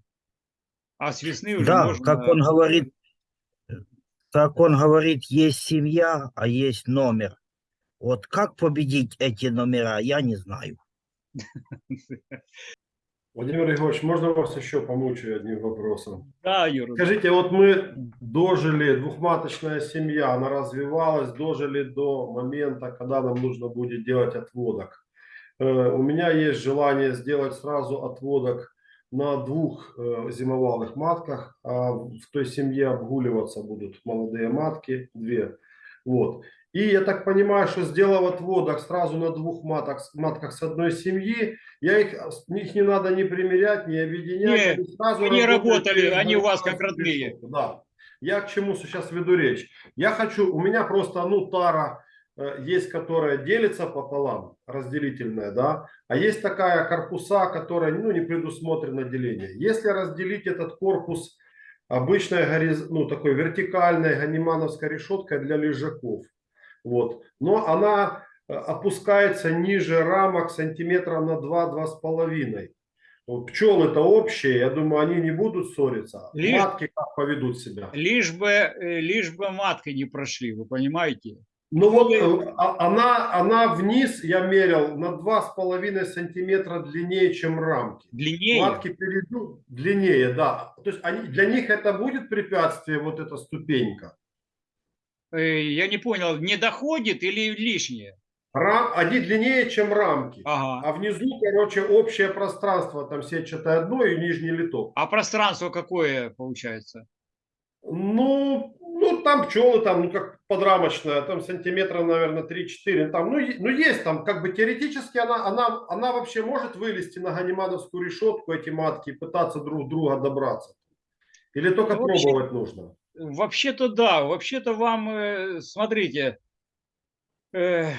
А с весны уже Да, можно... как он говорит, как он говорит, есть семья, а есть номер. Вот как победить эти номера, я не знаю. Владимир Егорович, можно вас еще помучаю одним вопросом? Да, Юра. Скажите, вот мы дожили, двухматочная семья, она развивалась, дожили до момента, когда нам нужно будет делать отводок. Э, У меня есть желание сделать сразу отводок на двух э, зимовалых матках, а в той семье обгуливаться будут молодые матки, две. Вот. И я так понимаю, что сделав отводок сразу на двух матках, матках с одной семьи, я их, их не надо ни примерять, ни объединять. Нет, они сразу они работали, они у вас как родные. Да. Я к чему сейчас веду речь? Я хочу, у меня просто, ну, тара э, есть, которая делится пополам, разделительная, да, а есть такая корпуса, которая, ну, не предусмотрено деление. Если разделить этот корпус обычной, гориз- ну, такой вертикальной ганимановской решеткой для лежаков, вот, но она э, опускается ниже рамок сантиметра на 2-2,5. Вот Пчелы-то общие, я думаю, они не будут ссориться. Лишь- Матки как поведут себя? Лишь бы, э, лишь бы матки не прошли, вы понимаете? Ну вот э, а- она, она вниз, я мерил, на 2,5 сантиметра длиннее, чем рамки. Длиннее. Матки перейдут длиннее, да. То есть они, для них это будет препятствие, вот эта ступенька. Э, Я не понял, не доходит или лишнее? Рам, они длиннее, чем рамки. Ага. А внизу, короче, общее пространство, там сетчатое дно и нижний литок. А пространство какое получается? Ну, ну там пчелы, там, ну как подрамочная, там сантиметра, наверное, 3-4. Там, ну, ну, есть там, как бы теоретически она, она, она вообще может вылезти на ганимадовскую решетку, эти матки, и пытаться друг друга добраться. Или только Ну, вообще- пробовать нужно. Вообще-то да, вообще-то вам, э, смотрите, э,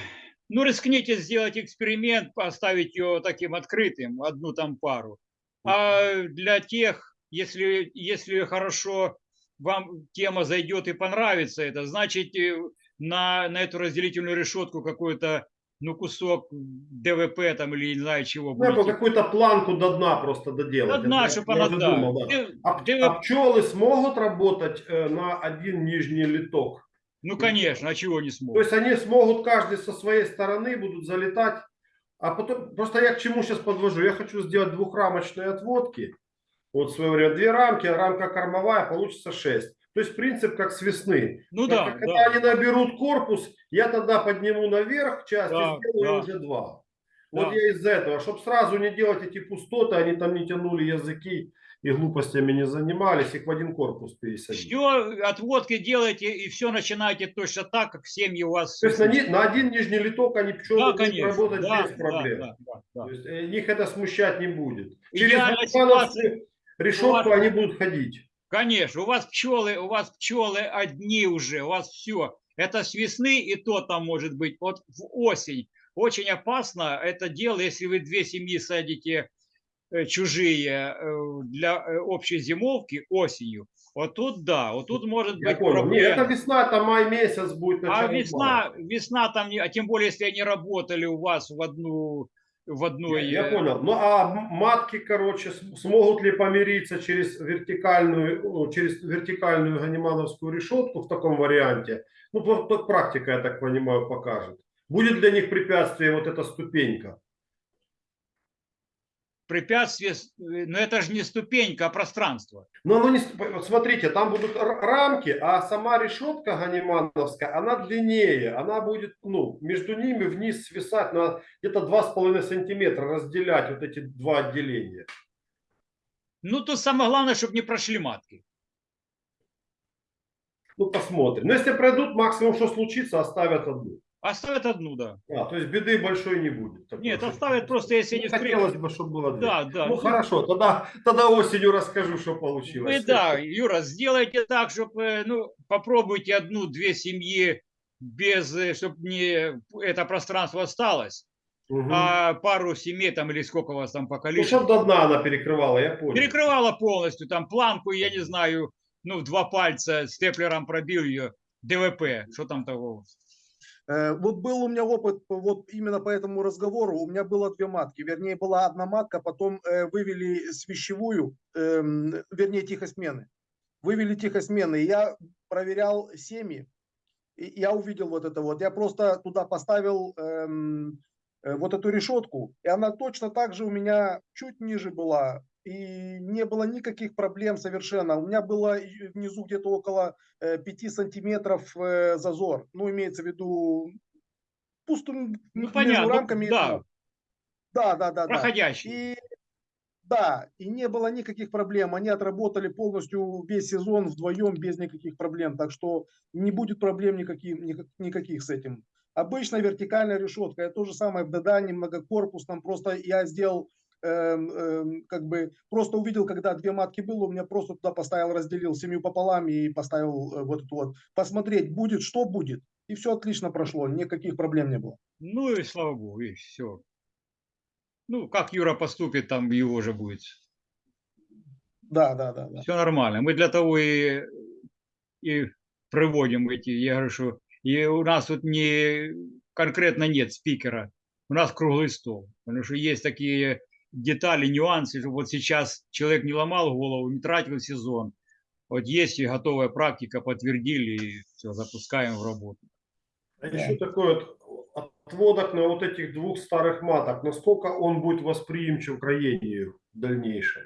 ну рискните сделать эксперимент, поставить ее таким открытым, одну там пару. А для тех, если, если хорошо вам тема зайдет и понравится это, значит э, на, на эту разделительную решетку какой-то ну, кусок ДВП там или не знаю чего Ну, будете. какую-то планку до дна просто доделать. До дна, Это чтобы она, да. думал, да. А, ДВП а пчелы смогут работать э, на один нижний литок? Ну, конечно, а чего не То смогут? есть они смогут каждый со своей стороны будут залетать. А потом, просто я к чему сейчас подвожу? Я хочу сделать двухрамочные отводки. Вот свое время две рамки, а рамка кормовая, получится 6. То есть принцип как с весны. Ну да, Когда да. они наберут корпус, я тогда подниму наверх часть Да, и сделаю да. уже два. Вот Да. я из-за этого, чтобы сразу не делать эти пустоты, они там не тянули языки и глупостями не занимались, их в один корпус пересадить. Все отводки делаете и все начинаете точно так, как семьи у вас. То есть на, на один нижний литок они пчелы Да, будут конечно. работать да, без проблем. да, да, да. То есть э, их это смущать не будет. Через Гудмановскую решетку ситуация. они будут ходить. Конечно, у вас пчелы, у вас пчелы одни уже, у вас все. Это с весны и то там может быть. Вот в осень очень опасно это дело, если вы две семьи садите э, чужие э, для э, общей зимовки осенью. Вот тут да, вот тут может Я быть понял. Не, это проблема. весна, это май месяц будет. А весна, мая. весна там, не- а тем более, если они работали у вас в одну, в одной... Я, я понял. Ну а матки, короче, смогут ли помириться через вертикальную, ну, через вертикальную ганимановскую решетку в таком варианте? Ну, практика, я так понимаю, покажет. Будет для них препятствие вот эта ступенька? Препятствие, но это же не ступенька, а пространство. Но оно не, ст- вот смотрите, там будут рамки, а сама решетка ганимановская, она длиннее, она будет, ну, между ними вниз свисать на где-то 2,5 сантиметра, разделять вот эти два отделения. Ну, тут самое главное, чтобы не прошли матки. Ну, посмотрим. Но если пройдут, максимум, что случится, оставят одну. Оставят одну, да. А, то есть беды большой не будет. Такой Нет, оставят просто, если Ну, не хотелось бы, чтобы было две. Да, да. Ну, хорошо, тогда, тогда осенью расскажу, что получилось. Вы, да, Юра, сделайте так, чтобы, ну, попробуйте одну-две семьи без, чтобы не это пространство осталось, Мгм. а пару семей там или сколько у вас там по Ну, количеству. чтобы до дна она перекрывала, я понял. Перекрывала полностью, там планку, я не знаю, ну, в два пальца степлером пробил ее, ДВП, что там того. Э, Вот был у меня опыт вот именно по этому разговору. У меня было две матки. Вернее, была одна матка, потом э, вывели свящевую, эм, вернее, тихосмены. Вывели тихосмены. Я проверял семьи, я увидел вот это вот. Я просто туда поставил эм, э, вот эту решетку, и она точно так же у меня чуть ниже была. И не было никаких проблем совершенно. У меня было внизу где-то около 5 сантиметров э, зазор. Ну, имеется в виду пустым Ну, между понятно, ну, рамками. да. Да, да, да, да. Проходящий. И да, и не было никаких проблем. Они отработали полностью весь сезон вдвоем без никаких проблем. Так что не будет проблем никаких, никак- никаких с этим. Обычная вертикальная решетка. Это то же самое в Дадане, многокорпусном. Просто я сделал, как бы, просто увидел, когда две матки было, у меня просто туда поставил, разделил семью пополам и поставил э, вот эту вот. Посмотреть, будет, что будет. И все отлично прошло, никаких проблем не было. Ну и слава богу, и все. Ну, как Юра поступит, там его уже будет. Да, да, да, да. Все нормально. Мы для того и, и проводим эти, я говорю, что и у нас тут не конкретно нет спикера, у нас круглый стол. Потому что есть такие детали, нюансы, что вот сейчас человек не ломал голову, не тратил сезон. Вот есть и готовая практика, подтвердили, и все, запускаем в работу. А еще такой вот отводок на вот этих двух старых маток, насколько он будет восприимчив к роению в дальнейшем?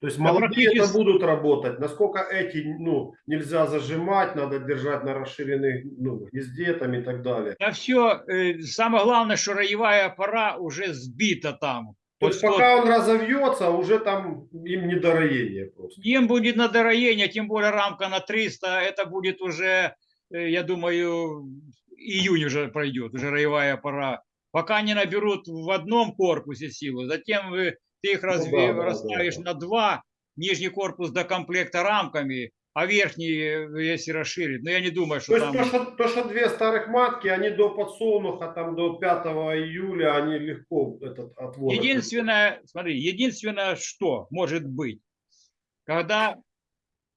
То есть молодые это практически- будут работать, насколько эти, ну, нельзя зажимать, надо держать на расширенных, ну, гнезде там и так далее. Да все, самое главное, что роевая пора уже сбита там. То Вот есть что- пока он разовьется, уже там им не до роения просто. Им будет на дороение, тем более рамка на 300, это будет уже, э, я думаю, июнь уже пройдет, уже роевая пора. Пока они наберут в одном корпусе силу, затем вы, ты их разве, Ну да, да, расставишь да, на два, нижний корпус до комплекта рамками, а верхний, э, если расширить. Но я не думаю, То что есть там... то что, то, что две старых матки, они до подсолнуха, там до 5 июля, они легко этот отвод. Единственное, смотри, единственное, что может быть, когда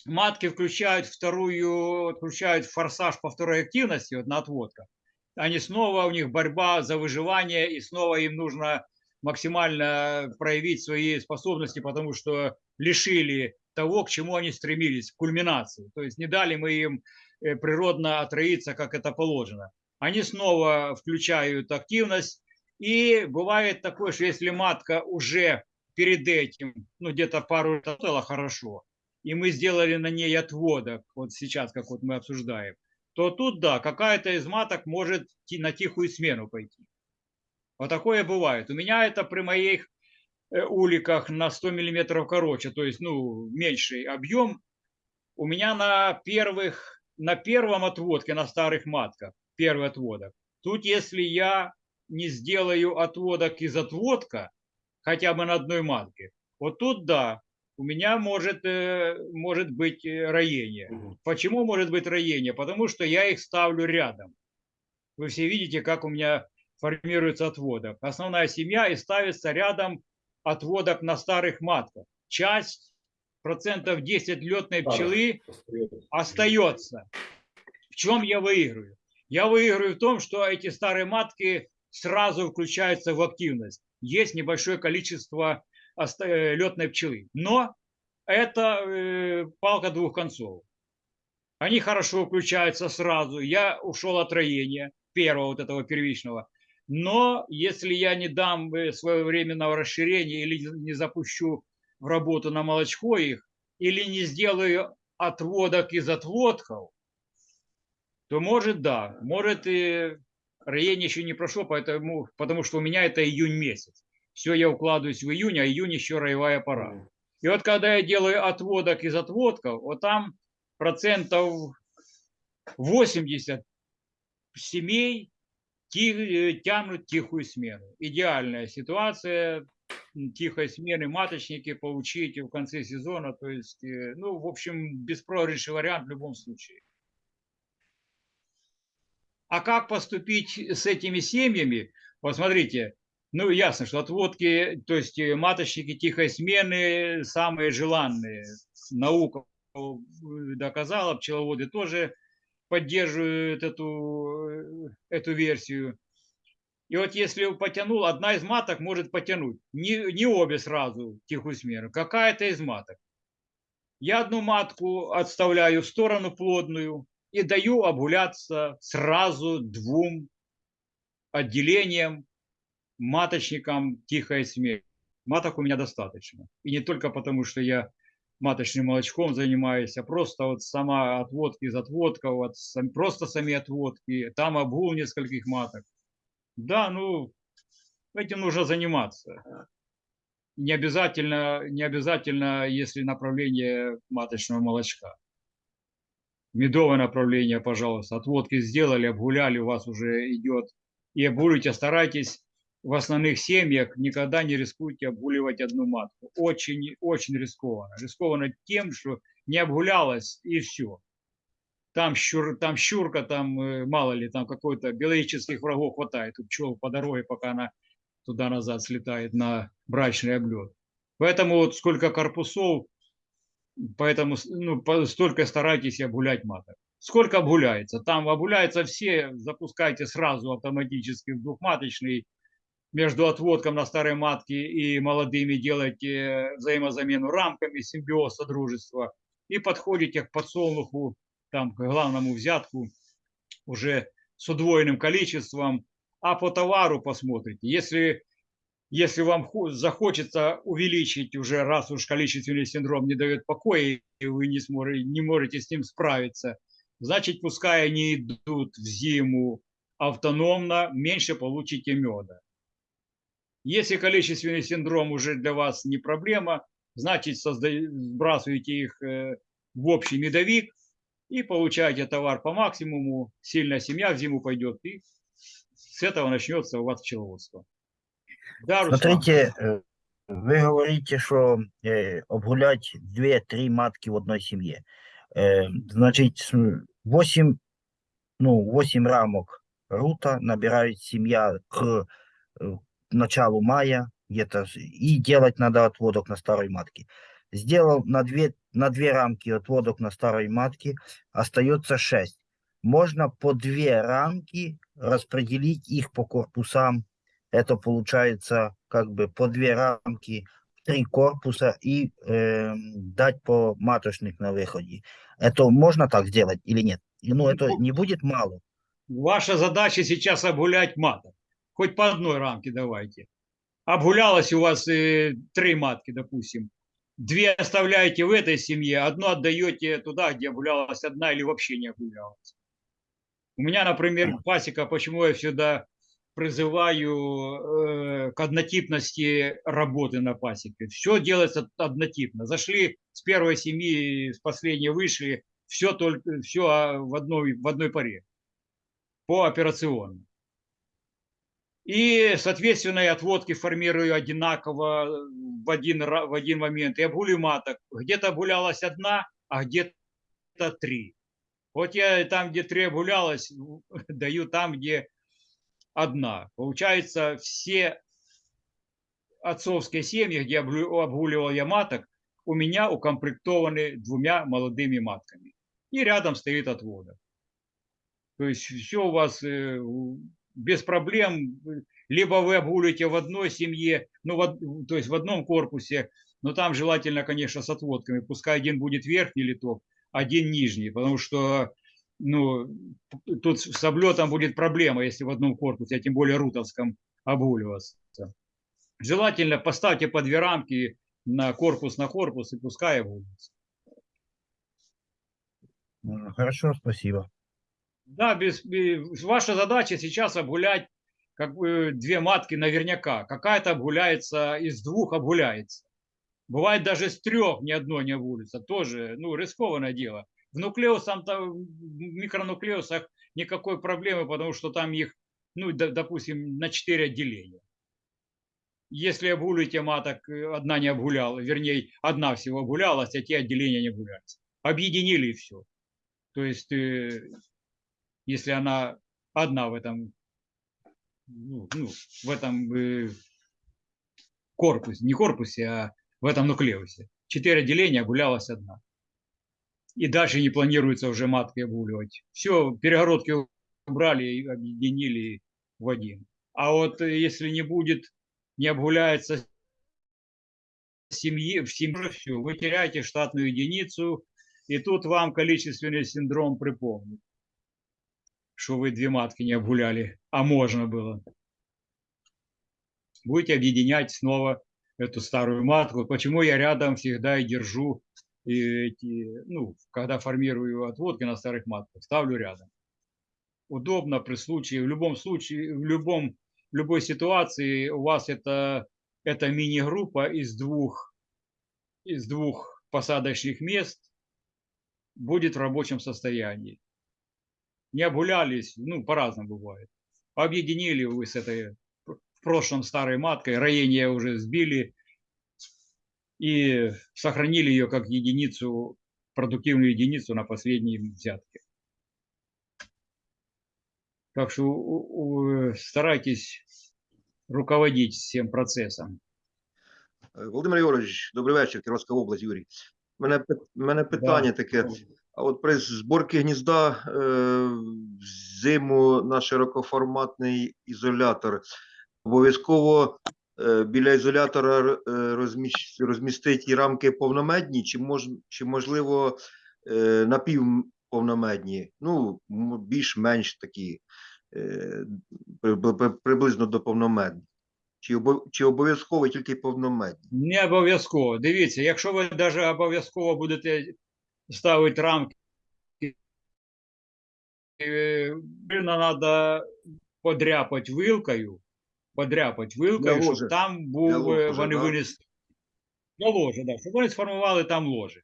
матки включают вторую, включают форсаж по второй активности, вот на отводках, они снова, у них борьба за выживание, и снова им нужно максимально проявить свои способности, потому что лишили того, к чему они стремились, к кульминации. То есть не дали мы им э, природно отроиться, как это положено. Они снова включают активность, и бывает такое, что если матка уже перед этим, ну где-то пару было хорошо, и мы сделали на ней отводок, вот сейчас, как вот мы обсуждаем, то тут, да, какая-то из маток может на тихую смену пойти. Вот такое бывает. У меня это при моих уликах на 100 миллиметров короче, то есть, ну, меньший объем, у меня на первых, на первом отводке, на старых матках, первый отводок, тут если я не сделаю отводок из отводка, хотя бы на одной матке, вот тут да, у меня может, э, может быть э, роение. Мгм. Почему может быть роение? Потому что я их ставлю рядом. Вы все видите, как у меня формируется отводок. Основная семья и ставится рядом отводок на старых матках. Часть, процентов 10 летной пчелы Остается. В чем я выиграю? Я выиграю в том, что эти старые матки сразу включаются в активность. Есть небольшое количество летной пчелы. Но это э, палка двух концов. Они хорошо включаются сразу. Я ушел от роения первого вот этого первичного. Но если я не дам э, своевременного расширения или не запущу в работу на молочко их, или не сделаю отводок из отводков, то может да, может и роение еще не прошло, поэтому, потому что у меня это июнь месяц. Все, я укладываюсь в июнь, а июнь еще роевая пора. И вот когда я делаю отводок из отводков, вот там процентов 80 семей э, тянут тихую смену. Идеальная ситуация тихой смены маточники получить в конце сезона. То есть, э, ну, в общем, беспроигрышный вариант в любом случае. А как поступить с этими семьями? Посмотрите, ну, ясно, что отводки, то есть э, маточники тихой смены самые желанные. Наука доказала, пчеловоды тоже поддерживают эту, э, эту версию. И вот если потянул, одна из маток может потянуть. Не, не обе сразу тихую смену, какая-то из маток. Я одну матку отставляю в сторону плодную и даю обгуляться сразу двум отделениям маточникам тихой смерть. Маток у меня достаточно. И не только потому, что я маточным молочком занимаюсь, а просто вот сама отводки из отводков, вот сам- просто сами отводки, там обгул нескольких маток. Да, ну, этим нужно заниматься. Не обязательно, не обязательно, если направление маточного молочка. Медовое направление, пожалуйста. Отводки сделали, обгуляли, у вас уже идет. И обгуливайте, старайтесь в основных семьях никогда не рискуйте обгуливать одну матку. Очень, очень рискованно. Рискованно тем, что не обгулялась и все. Там, щур, там щурка, там э, мало ли, там какой-то биологических врагов хватает у пчел по дороге, пока она туда-назад слетает на брачный облет. Поэтому вот сколько корпусов, поэтому ну, столько старайтесь обгулять маток. Сколько обгуляется? Там обгуляются все, запускайте сразу автоматически в двухматочный, между отводком на старой матке и молодыми делайте взаимозамену рамками, симбиоз, содружества, и подходите к подсолнуху, там, к главному взятку уже с удвоенным количеством, а по товару посмотрите. Если, если вам хо- захочется увеличить уже, раз уж количественный синдром не дает покоя, и вы не, сможете, не можете с ним справиться, значит, пускай они идут в зиму автономно, меньше получите меда. Если количественный синдром уже для вас не проблема, значит, сбрасываете их э, в общий медовик и получаете товар по максимуму. Сильная семья в зиму пойдет, и с этого начнется у вас пчеловодство. Да? Смотрите, э, вы говорите, что э, обгулять 2-3 матки в одной семье. Значит, 8, ну, 8 рамок рута набирает семья к началу мая, где-то, и делать надо отводок на старой матке. Сделал на две, на две рамки отводок на старой матке, остается 6. Можно по две рамки распределить их по корпусам это получается как бы по две рамки, три корпуса и эм, дать по маточник на выходе. Это можно так сделать или нет? И, ну, это Ну, не будет мало. Ваша задача сейчас обгулять маток. Хоть по одной рамке давайте. Обгулялось у вас э, три матки, допустим. Две оставляете в этой семье, одну отдаете туда, где обгулялась одна или вообще не обгулялась. У меня, например, пасека, почему я всегда призываю э, к однотипности работы на пасеке. Все делается однотипно. Зашли с первой семьи, с последней вышли, все только все в одной в одной паре по операционно. И, соответственно, и отводки формирую одинаково в один, в один момент. И обгулю маток. Где-то обгулялась одна, а где-то три. Вот я там, где три обгулялась, даю там, где одна. Получается, все отцовские семьи, где обгуливал я маток, у меня укомплектованы двумя молодыми матками. И рядом стоит отводок. То есть все у вас э, без проблем. Либо вы обгуливаете в одной семье, ну, в то есть в одном корпусе, но там желательно, конечно, с отводками. Пускай один будет верхний литок, один нижний, потому что ну, тут с облетом будет проблема, если в одном корпусе, а тем более рутовском, обгуливаться. Желательно поставьте по две рамки на корпус на корпус и пускай обгуливается. М, Хорошо, спасибо. Да, без, без- ваша задача сейчас обгулять как бы две матки наверняка. Какая-то обгуляется, из двух обгуляется. Бывает даже с трех ни одной не обгулится. Тоже, ну, рискованное дело. В нуклеусах, в микронуклеусах никакой проблемы, потому что там их, ну, допустим, на четыре отделения. Если обгулите маток, одна не обгуляла, вернее, одна всего обгулялась, а те отделения не обгуляются. Объединили и все. То есть, э, если она одна в этом, ну, ну, в этом э, корпусе, не корпусе, а в этом нуклеусе. Четыре отделения, обгулялась одна. И дальше не планируется уже матки обгуливать. Все, перегородки убрали и объединили в один. А вот э, если не будет, не обгуляется семьи, в семье, все, вы теряете штатную единицу, и тут вам количественный синдром припомнит, что вы две матки не обгуляли, а можно было. Будете объединять снова эту старую матку. Почему я рядом всегда и держу эти, ну, когда формирую отводки на старых матках, ставлю рядом. Удобно при случае, в любом случае, в любом, в любой ситуации у вас это, это мини-группа из двух, из двух посадочных мест будет в рабочем состоянии Не обгулялись, ну, по-разному бывает. Объединили вы с этой в прошлом старой маткой, роение уже сбили и сохранили ее как единицу, продуктивную единицу на последней взятке. Так что у- у- старайтесь руководить всем процессом. Е, Володимир Ігорович, добрий вечір, Кіровська область, Юрій. У мене, пи- мене питання таке. А от при зборці гнізда е, взиму на широкоформатний ізолятор обов'язково е, біля ізолятора е, розмістить і рамки повномедні, чи, мож, чи можливо напівповномедні, ну, більш-менш такі, при- при- приблизно до повномедних. Чи, чи обов'язково тільки повномедні? Не обов'язково. Дивіться, якщо ви навіть обов'язково будете ставити рамки, е, треба подряпати вилкою, подряпати вилкою, щоб там був, Для е, вони да? винесли. Для ложі, да, щоб вони сформували там ложі.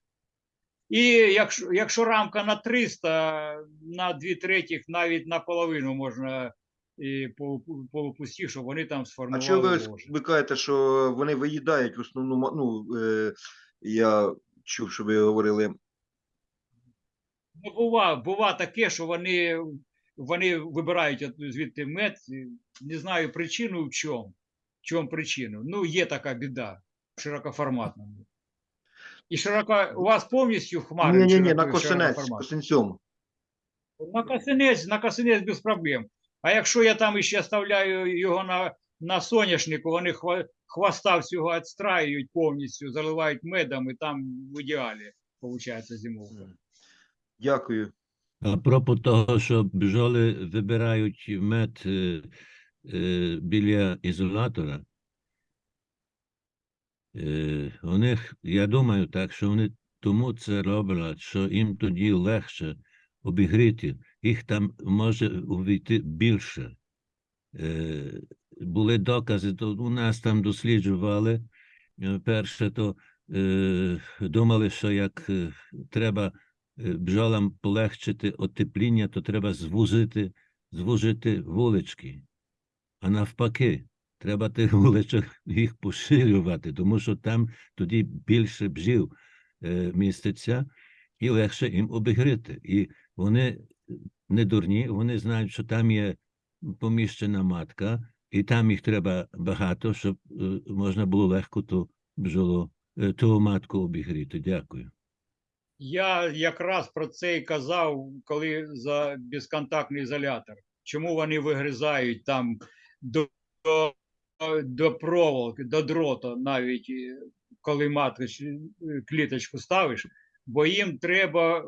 І якщо, якщо рамка на 300, на 2 третіх, навіть наполовину можна і по, по пусті, щоб вони там А сформували чого ви, ложі. ви кажете, що вони виїдають в основному, ну, е, я чув, що ви говорили, Ну, бува, бува таке, що вони, вони вибирають звідти мед. Не знаю причину в чому. В чому причину. Ну, є така біда в широкоформатному. І широко, у вас повністю хмари? ні, ні, ні, на косинець? На косинець, на косинець без проблем. А якщо я там ще ставляю його на, на соняшнику, вони хвоста всього відстраюють повністю, заливають медом, і там в ідеалі виходить зимовка. Дякую. А пропо того, що бджоли вибирають мед е, е, біля ізолятора, е, у них, я думаю так, що вони тому це роблять, що їм тоді легше обігріти. Їх там може увійти більше. е, були докази, то у нас там досліджували. Е, Перше, то е, думали, що як е, треба бджолам полегшити отепління, то треба звузити, звужити вулички. А навпаки, треба тих вуличок їх поширювати, тому що там тоді більше бджіл е, міститься і легше їм обігрити. І вони не дурні, вони знають, що там є поміщена матка, і там їх треба багато, щоб е, можна було легко ту бджолу, е, ту матку обігріти. Дякую. Я якраз про це і казав, коли за безконтактний ізолятор. Чому вони вигризають там до, до, проволоки, до дрота, навіть е, коли матку е, кліточку ставиш, бо їм треба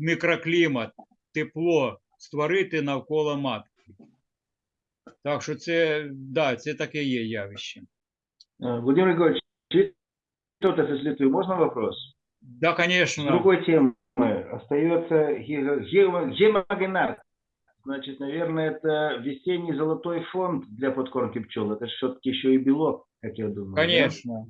мікроклімат, тепло створити навколо матки. Так що це, да, це таке є явище. Э, Владимир Григорьевич, с Литвы, можно вопрос? Да, конечно. другой темы остается ге- ге- гемогенат. Значит, наверное, это весенний золотой фонд для подкормки пчел. Это все-таки еще и белок, как я думаю. да? Конечно,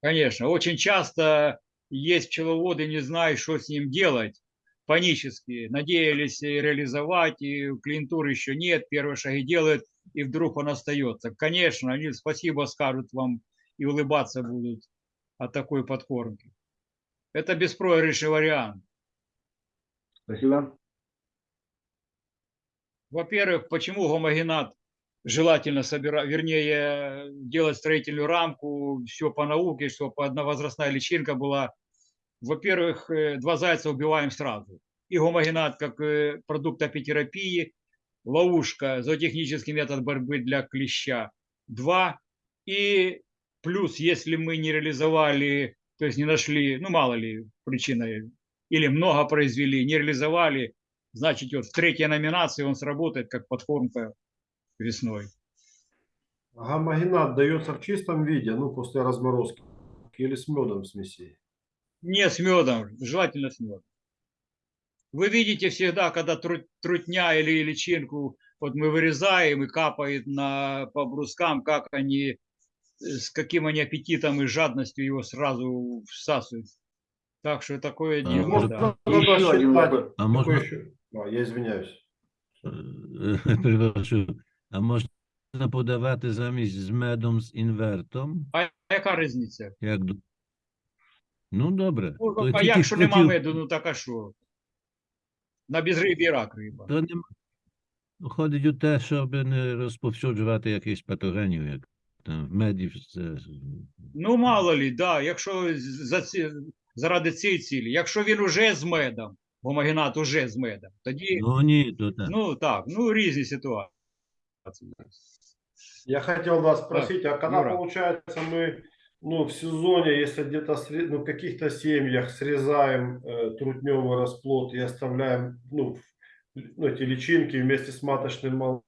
конечно. Очень часто есть пчеловоды, не знают, что с ним делать, панически. Надеялись реализовать, и клиентуры еще нет, первые шаги делают, и вдруг он остается. Конечно, они спасибо скажут вам и улыбаться будут от такой подкормки. Это беспроигрышный вариант. Спасибо. Во-первых, почему гомогенат желательно собирать, вернее, делать строительную рамку, все по науке, чтобы одновозрастная личинка была. Во-первых, э, два зайца убиваем сразу. И гомогенат как э, продукт апитерапии, ловушка, зоотехнический метод борьбы для клеща. Два. И плюс, если мы не реализовали, то есть не нашли, ну мало ли причины, или много произвели, не реализовали, значит, вот в третьей номинации он сработает как подкормка весной. Гамагенат дается в чистом виде, ну, после разморозки, или с медом смесей. Не с медом, желательно с медом. Вы видите всегда, когда тру- трутня или личинку, вот мы вырезаем и капает на, по брускам, как они, с каким они аппетитом и жадностью его сразу всасывают. Так что такое А, дело, Можно да. Еще один считать- А Какой еще? А, я извиняюсь. перепрошую, а можна подавати замість з медом з інвертом? А яка різниця? Як... Ну, добре. Ну, а тільки якщо нема меду, ну так а що? На безриб'ї рак риба. То нема. Ходить у те, щоб не розповсюджувати якісь патогенів, як там в меді. Це... Ну, мало лі, да, якщо з- за ці, заради цієї цілі, якщо він уже з медом, гомогенат уже з медом, тоді, Ну ні, то так. ну так, ну різні ситуації. Я хотел вас спросить, а когда Юра. получается мы ну, в сезоне, если где-то сре- ну, в каких-то семьях срезаем э, трутневый расплод и оставляем ну, в- ну, эти личинки вместе с маточным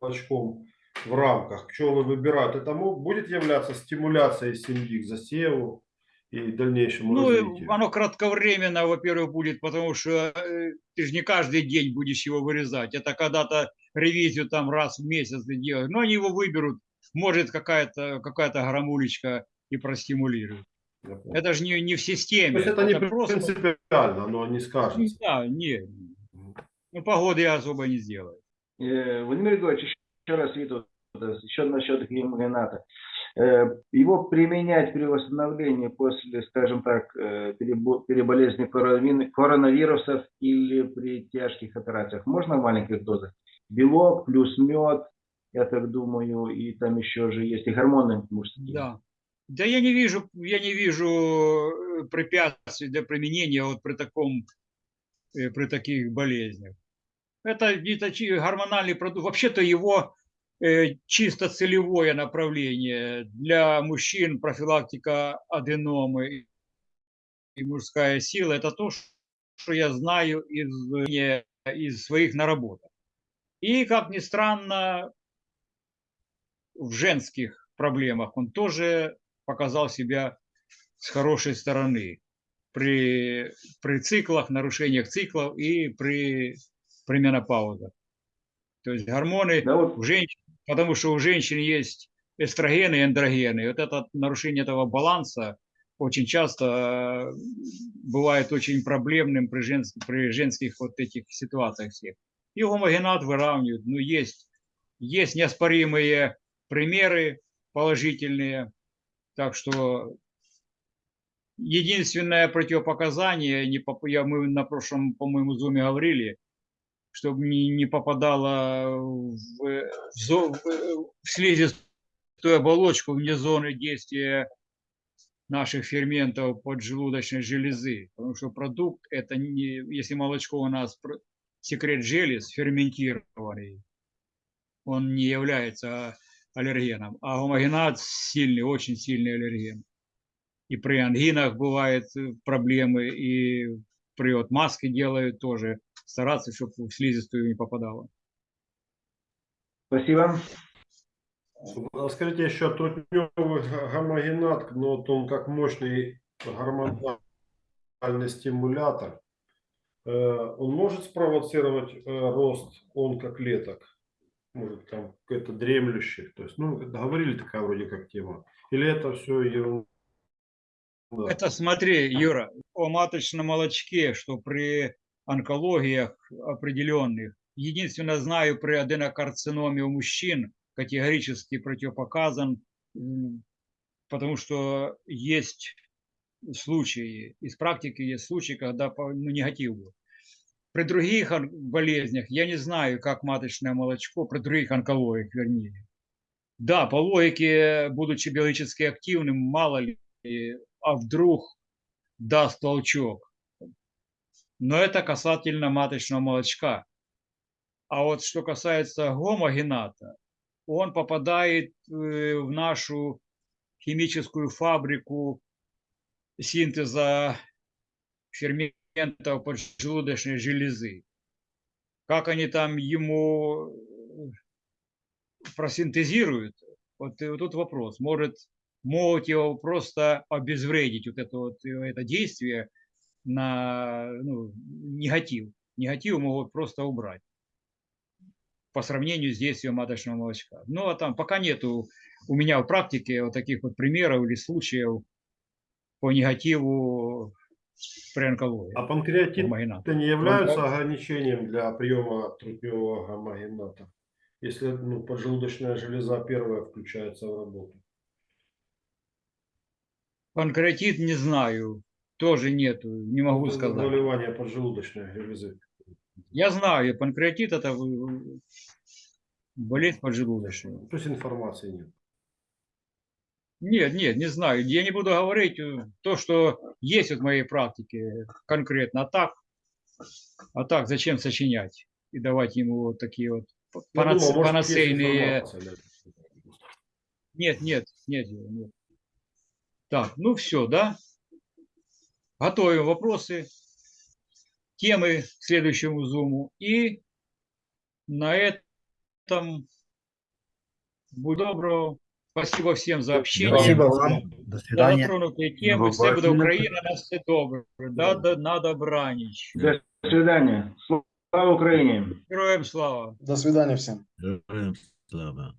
молочком в рамках, пчелы выбирают, это будет являться стимуляцией семьи к засеву и дальнейшему Ну, развитию? оно кратковременно, во-первых, будет, потому что э, ты же не каждый день будешь его вырезать. Это когда-то ревизию там раз в месяц ты делаешь. Но они его выберут, может какая-то какая грамулечка и простимулирует. Это же не, не в То системе. есть это не просто... принципиально, но не скажется. Да, не. Ну, погоды я особо не сделаю. Э, Владимир Григорьевич, еще раз Виту, еще насчет гемогената. Э, Его применять при восстановлении после, скажем так, э, перебо- переболезни коронавирусов или при тяжких операциях можно в маленьких дозах? Белок плюс мед, я так думаю, и там еще же есть и гормоны мужские. Да. Да я не вижу, я не вижу э, препятствий для применения вот при таком, при таких болезнях. Это не такие гормональный продукт. Вообще-то его чисто целевое направление для мужчин профилактика аденомы и- мужская сила. Это то, что я знаю из, из своих наработок. И, как ни странно, в женских проблемах он тоже показал себя с хорошей стороны при, при циклах, нарушениях циклов и при, при менопаузе. То есть гормоны Да вот у женщин, потому что у женщин есть эстрогены и андрогены. Вот это нарушение этого баланса очень часто э, бывает очень проблемным при, женских, при женских вот этих ситуациях всех. И гомогенат выравнивают. Ну, есть, есть неоспоримые примеры положительные. Так что единственное противопоказание, не я, мы на прошлом, по-моему, зуме говорили, чтобы не, не попадало в, в, зо- в- слизистую оболочку вне зоны действия наших ферментов поджелудочной железы. Потому что продукт, это не, если молочко у нас секрет желез ферментированный, он не является аллергеном. А гомогенат сильный, очень сильный аллерген. И при ангинах бывают э, проблемы, и при вот маске делают тоже. Стараться, чтобы в слизистую не попадало. спасибо. А Скажите еще трутневый гомогенат, но вот он как мощный гормональный стимулятор, э, он может спровоцировать э, рост онкоклеток? Может, там какое-то дремлющих? То есть, ну, говорили такая вроде как тема. Или это все ерунда? Это смотри, Юра, о маточном молочке, что при онкологиях определенных, единственное знаю, при аденокарциноме у мужчин категорически противопоказан, потому что есть случаи, из практики есть случаи, когда ну, негатив был. При других болезнях я не знаю, как маточное молочко, при других онкологиях, вернее. Да, по логике, будучи биологически активным, мало ли, а вдруг даст толчок. Но это касательно маточного молочка. А вот что касается гомогената, он попадает э, в нашу химическую фабрику синтеза ферментов поджелудочной железы. Как они там ему э, просинтезируют, вот, и вот тут вопрос. Может, могут его просто обезвредить, вот это, вот, э, это действие на ну, негатив. Негатив могут просто убрать по сравнению с действием маточного молочка. Ну, а там пока нету у меня в практике вот таких вот примеров или случаев по негативу при онкологии. А панкреатит гомогената. это не являются ограничением для приема трутневого гомогената? Если ну, поджелудочная железа первая включается в работу. Панкреатит не знаю, тоже нету, не могу Это сказать. Заболевание поджелудочной железы. Я знаю, панкреатит это болезнь поджелудочная. То есть информации нет. Нет, нет, не знаю. Я не буду говорить э, то, что есть в моей практике конкретно. А так, а так зачем сочинять и давать ему вот такие вот панац- думал, может, панацейные... Нет, нет, нет, нет. Так, ну все, да? Готовим вопросы, темы к следующему зуму. И на этом будь доброго. Спасибо всем за общение. Спасибо вам. До За свидания. затронутые темы. Все буде. Україна, на все добре. Да, да, на добраніч. До свидания. Слава Украине. Героям слава. До свидания всем. Героям слава.